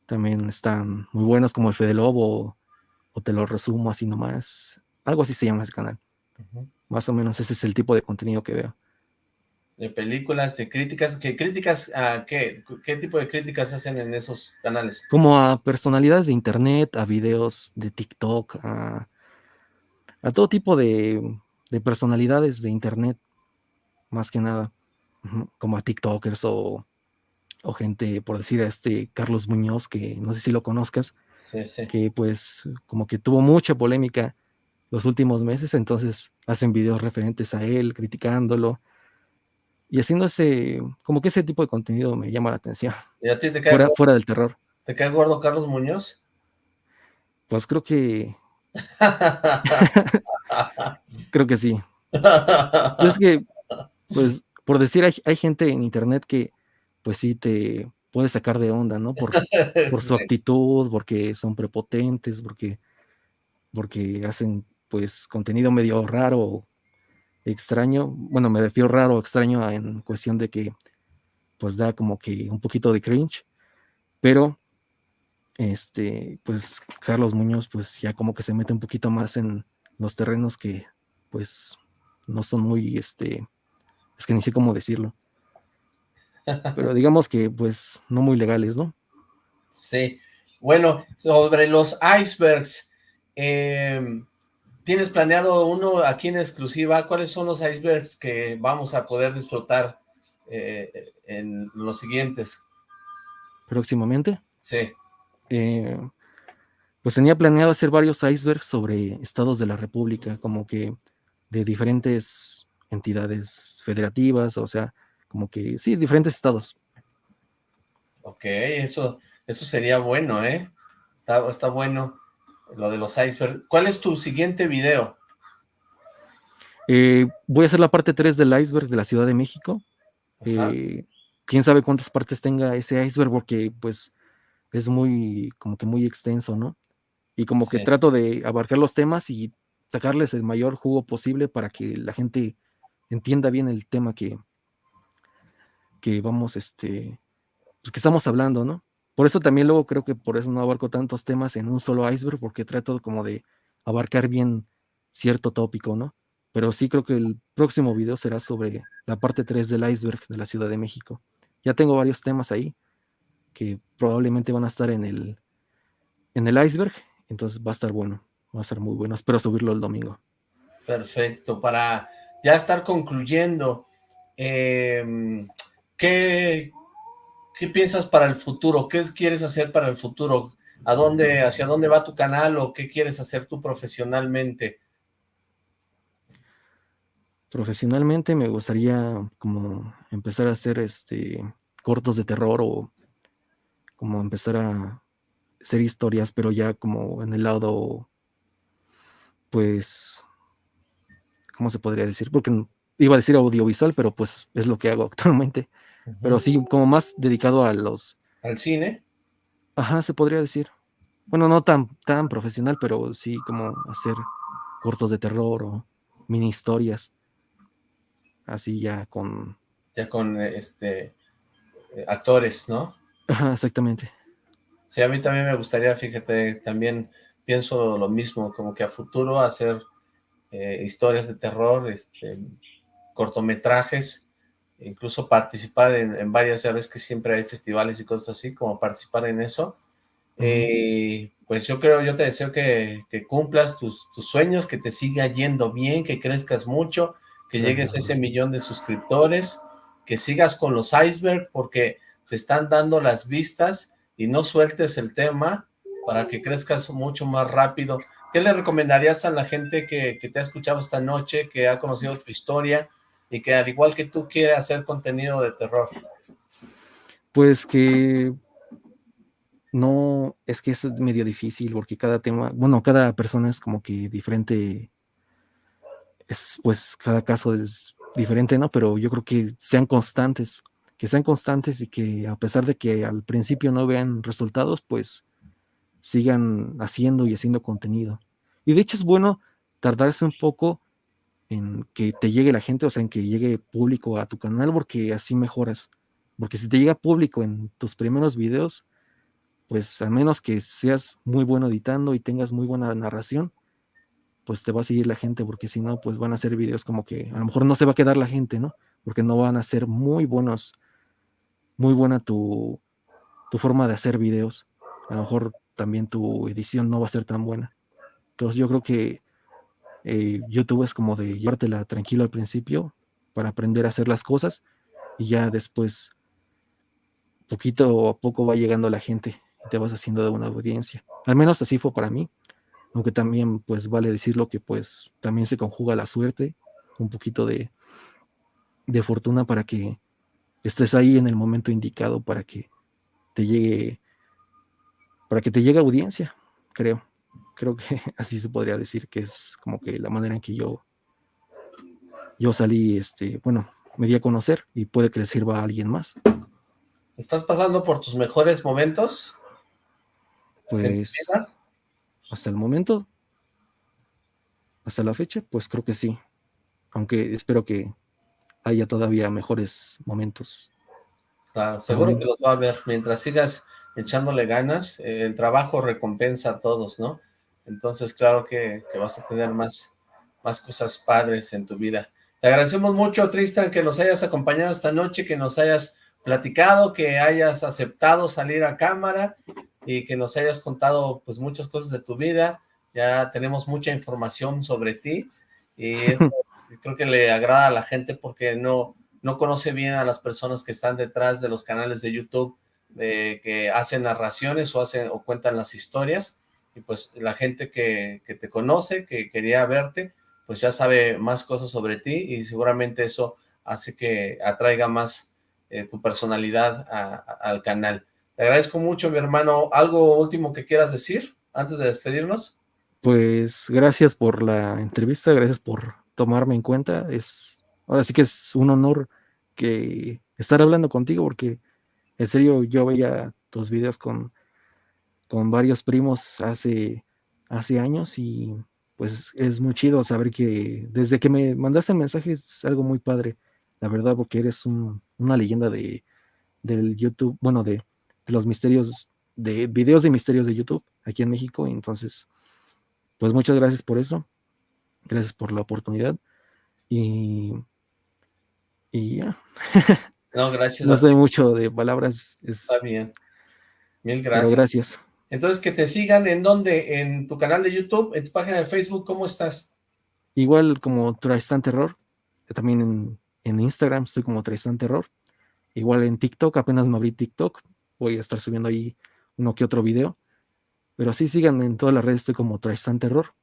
También están muy buenos como el Fede Lobo o te lo resumo así nomás. Algo así se llama ese canal. Más o menos ese es el tipo de contenido que veo. De películas, de críticas. ¿Qué críticas a qué? ¿Qué tipo de críticas hacen en esos canales? Como a personalidades de internet, a videos de TikTok, a, todo tipo de, personalidades de internet, más que nada. Como a TikTokers o, o gente, por decir a este Carlos Muñoz, que no sé si lo conozcas, que pues como que tuvo mucha polémica los últimos meses, entonces hacen videos referentes a él, criticándolo, y haciendo ese, como que ese tipo de contenido me llama la atención. ¿Y a ti te cae fuera, fuera del terror. ¿Te cae gordo Carlos Muñoz? Pues creo que... creo que sí. es que, pues, por decir, hay, gente en internet que, pues sí, te puede sacar de onda, ¿no? Por, por su actitud, porque son prepotentes, porque, porque hacen pues contenido medio raro, extraño, bueno, me refiero raro, extraño en cuestión de que pues da como que un poquito de cringe, pero este, pues Carlos Muñoz pues ya como que se mete un poquito más en los terrenos que pues no son muy, este, es que ni sé cómo decirlo, pero digamos que pues no muy legales, ¿no? Sí, bueno, sobre los icebergs, eh, ¿Tienes planeado uno aquí en exclusiva? ¿Cuáles son los icebergs que vamos a poder disfrutar eh, en los siguientes? ¿Próximamente? Sí. Eh, pues tenía planeado hacer varios icebergs sobre estados de la República, como que de diferentes entidades federativas, o sea, como que, sí, diferentes estados. Ok, eso, eso sería bueno, ¿eh? Está, está bueno lo de los icebergs. ¿Cuál es tu siguiente video? Eh, voy a hacer la parte 3 del iceberg de la Ciudad de México. Eh, quién sabe cuántas partes tenga ese iceberg, porque pues es muy, como que muy extenso, ¿no? Y como que trato de abarcar los temas y sacarles el mayor jugo posible para que la gente entienda bien el tema que, que vamos, este, pues que estamos hablando, ¿no? Por eso también luego creo que por eso no abarco tantos temas en un solo iceberg, porque trato como de abarcar bien cierto tópico, ¿no? Pero sí creo que el próximo video será sobre la parte 3 del iceberg de la Ciudad de México. Ya tengo varios temas ahí que probablemente van a estar en el, en el iceberg, entonces va a estar bueno, va a estar muy bueno. Espero subirlo el domingo. Perfecto, para ya estar concluyendo, em, ¿qué, ¿qué piensas para el futuro? ¿Qué quieres hacer para el futuro? ¿A dónde, hacia dónde va tu canal o qué quieres hacer tú profesionalmente? Profesionalmente me gustaría como empezar a hacer este cortos de terror o como empezar a hacer historias, pero ya como en el lado, pues, ¿cómo se podría decir? Porque iba a decir audiovisual, pero pues es lo que hago actualmente. Pero sí, como más dedicado a los... ¿Al cine? Ajá, se podría decir. Bueno, no tan, tan profesional, pero sí como hacer cortos de terror o mini historias. Así ya con... Ya con este eh, actores, ¿no? Ajá, exactamente. Sí, a mí también me gustaría, fíjate, también pienso lo mismo, como que a futuro hacer eh, historias de terror, este, cortometrajes, incluso participar en, varias, ya ves que siempre hay festivales y cosas así, como participar en eso. Eh, pues yo creo, yo te deseo que, cumplas tus, sueños, que te siga yendo bien, que crezcas mucho, que llegues a ese millón de suscriptores, que sigas con los iceberg, porque te están dando las vistas y no sueltes el tema para que crezcas mucho más rápido. ¿Qué le recomendarías a la gente que, te ha escuchado esta noche, que ha conocido tu historia y que al igual que tú quiere hacer contenido de terror? Pues que no, es que es medio difícil porque cada tema, bueno, cada persona es como que diferente, es pues cada caso es diferente, ¿no? Pero yo creo que sean constantes que sean constantes y que a pesar de que al principio no vean resultados, pues sigan haciendo y haciendo contenido. Y de hecho es bueno tardarse un poco en que te llegue la gente, o sea, en que llegue público a tu canal, porque así mejoras. Porque si te llega público en tus primeros videos, pues al menos que seas muy bueno editando y tengas muy buena narración, pues te va a seguir la gente, porque si no, pues van a ser videos como que a lo mejor no se va a quedar la gente, ¿no? Porque no van a ser muy buenos muy buena tu, forma de hacer videos. A lo mejor también tu edición no va a ser tan buena. Entonces yo creo que eh, YouTube es como de llevártela tranquilo al principio para aprender a hacer las cosas y ya después poquito a poco va llegando la gente y te vas haciendo de una audiencia. Al menos así fue para mí, aunque también pues vale decirlo que pues también se conjuga la suerte, un poquito de, de fortuna para que estés ahí en el momento indicado para que te llegue, para que te llegue audiencia, creo. Creo que así se podría decir que es como que la manera en que yo, yo salí, este, bueno, me di a conocer y puede que le sirva a alguien más. ¿Estás pasando por tus mejores momentos? Pues, hasta el momento, hasta la fecha, pues creo que sí. Aunque espero que haya todavía mejores momentos. Claro, seguro que los va a haber. Mientras sigas echándole ganas, eh, el trabajo recompensa a todos, ¿no? Entonces, claro que, vas a tener más, más cosas padres en tu vida. Te agradecemos mucho, Tristan, que nos hayas acompañado esta noche, que nos hayas platicado, que hayas aceptado salir a cámara y que nos hayas contado pues muchas cosas de tu vida. Ya tenemos mucha información sobre ti y eso creo que le agrada a la gente porque no, no conoce bien a las personas que están detrás de los canales de YouTube que hacen narraciones o hacen o cuentan las historias y pues la gente que, te conoce, que quería verte, pues ya sabe más cosas sobre ti y seguramente eso hace que atraiga más eh, tu personalidad al canal. Te agradezco mucho, mi hermano. ¿Algo último que quieras decir antes de despedirnos? Pues gracias por la entrevista, gracias por tomarme en cuenta. Es, ahora sí que es un honor que estar hablando contigo porque en serio yo veía tus videos con, con varios primos hace, hace años y pues es muy chido saber que desde que me mandaste el mensaje es algo muy padre, la verdad, porque eres una leyenda de, del YouTube, bueno, de, de, los misterios, de videos de misterios de YouTube aquí en México. Entonces, pues muchas gracias por eso. Gracias por la oportunidad. Y, y ya. No, gracias. no sé mucho de palabras. Está bien. Mil gracias. gracias. Entonces, que te sigan, ¿en dónde? ¿En tu canal de YouTube? ¿En tu página de Facebook? ¿Cómo estás? Igual como Tristan Terror. También en, en Instagram estoy como Tristan Terror. Igual en TikTok, apenas me abrí TikTok. Voy a estar subiendo ahí uno que otro video. Pero sí, síganme en todas las redes, estoy como Tristan Terror.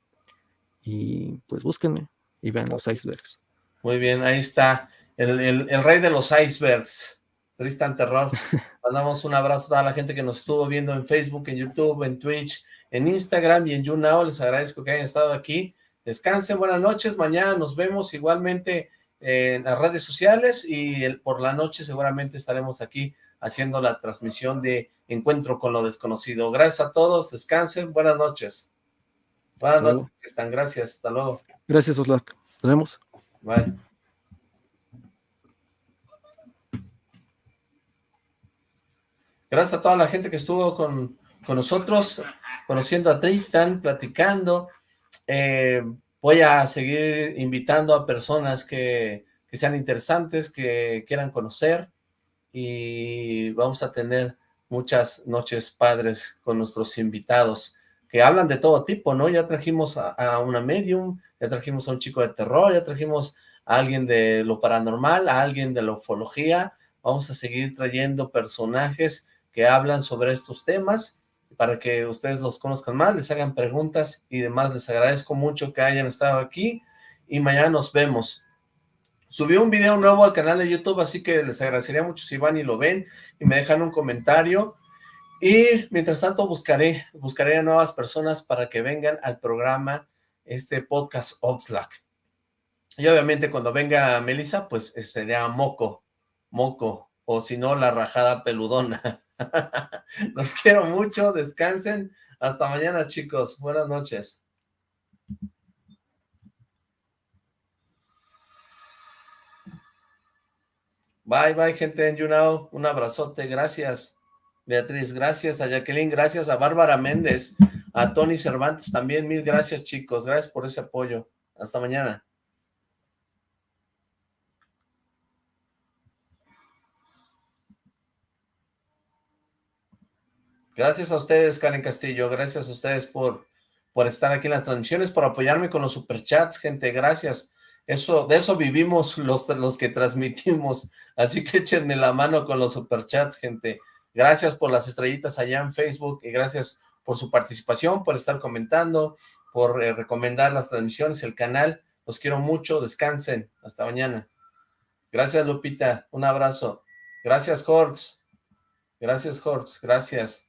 Y pues búsquenme y vean los icebergs. Muy bien, ahí está. El, el rey de los icebergs. Tristan Terror. Mandamos un abrazo a toda la gente que nos estuvo viendo en Facebook, en YouTube, en Twitch, en Instagram y en YouNow. Les agradezco que hayan estado aquí. Descansen, buenas noches. Mañana nos vemos igualmente en las redes sociales y por la noche seguramente estaremos aquí haciendo la transmisión de Encuentro con lo Desconocido. Gracias a todos, descansen, buenas noches. Buenas noches, están, gracias, hasta luego. Gracias, Oslac. Nos vemos. Bye. Gracias a toda la gente que estuvo con, nosotros, conociendo a Tristan, platicando. Eh, voy a seguir invitando a personas que, que sean interesantes, que quieran conocer y vamos a tener muchas noches padres con nuestros invitados que hablan de todo tipo, ¿no? Ya trajimos a, una medium, ya trajimos a un chico de terror, ya trajimos a alguien de lo paranormal, a alguien de la ufología, vamos a seguir trayendo personajes que hablan sobre estos temas, para que ustedes los conozcan más, les hagan preguntas y demás. Les agradezco mucho que hayan estado aquí y mañana nos vemos. Subí un video nuevo al canal de YouTube, así que les agradecería mucho si van y lo ven y me dejan un comentario. Y mientras tanto buscaré, buscaré a nuevas personas para que vengan al programa, este podcast Oxlack. Y obviamente cuando venga Melissa, pues sería Moco, Moco, o si no, la rajada peludona. Los quiero mucho, descansen. Hasta mañana, chicos. Buenas noches. Bye, bye, gente en YouNow. Un abrazote. Gracias, Beatriz. Gracias a Jacqueline. Gracias a Bárbara Méndez. A Tony Cervantes también. Mil gracias, chicos. Gracias por ese apoyo. Hasta mañana. Gracias a ustedes, Karen Castillo. Gracias a ustedes por, por estar aquí en las transmisiones, por apoyarme con los superchats, gente. Gracias. Eso, de eso vivimos los, los que transmitimos. Así que échenme la mano con los superchats, gente. Gracias por las estrellitas allá en Facebook y gracias por su participación, por estar comentando, por eh, recomendar las transmisiones, el canal. Los quiero mucho. Descansen. Hasta mañana. Gracias, Lupita. Un abrazo. Gracias, Jorge. Gracias, Jorge. Gracias.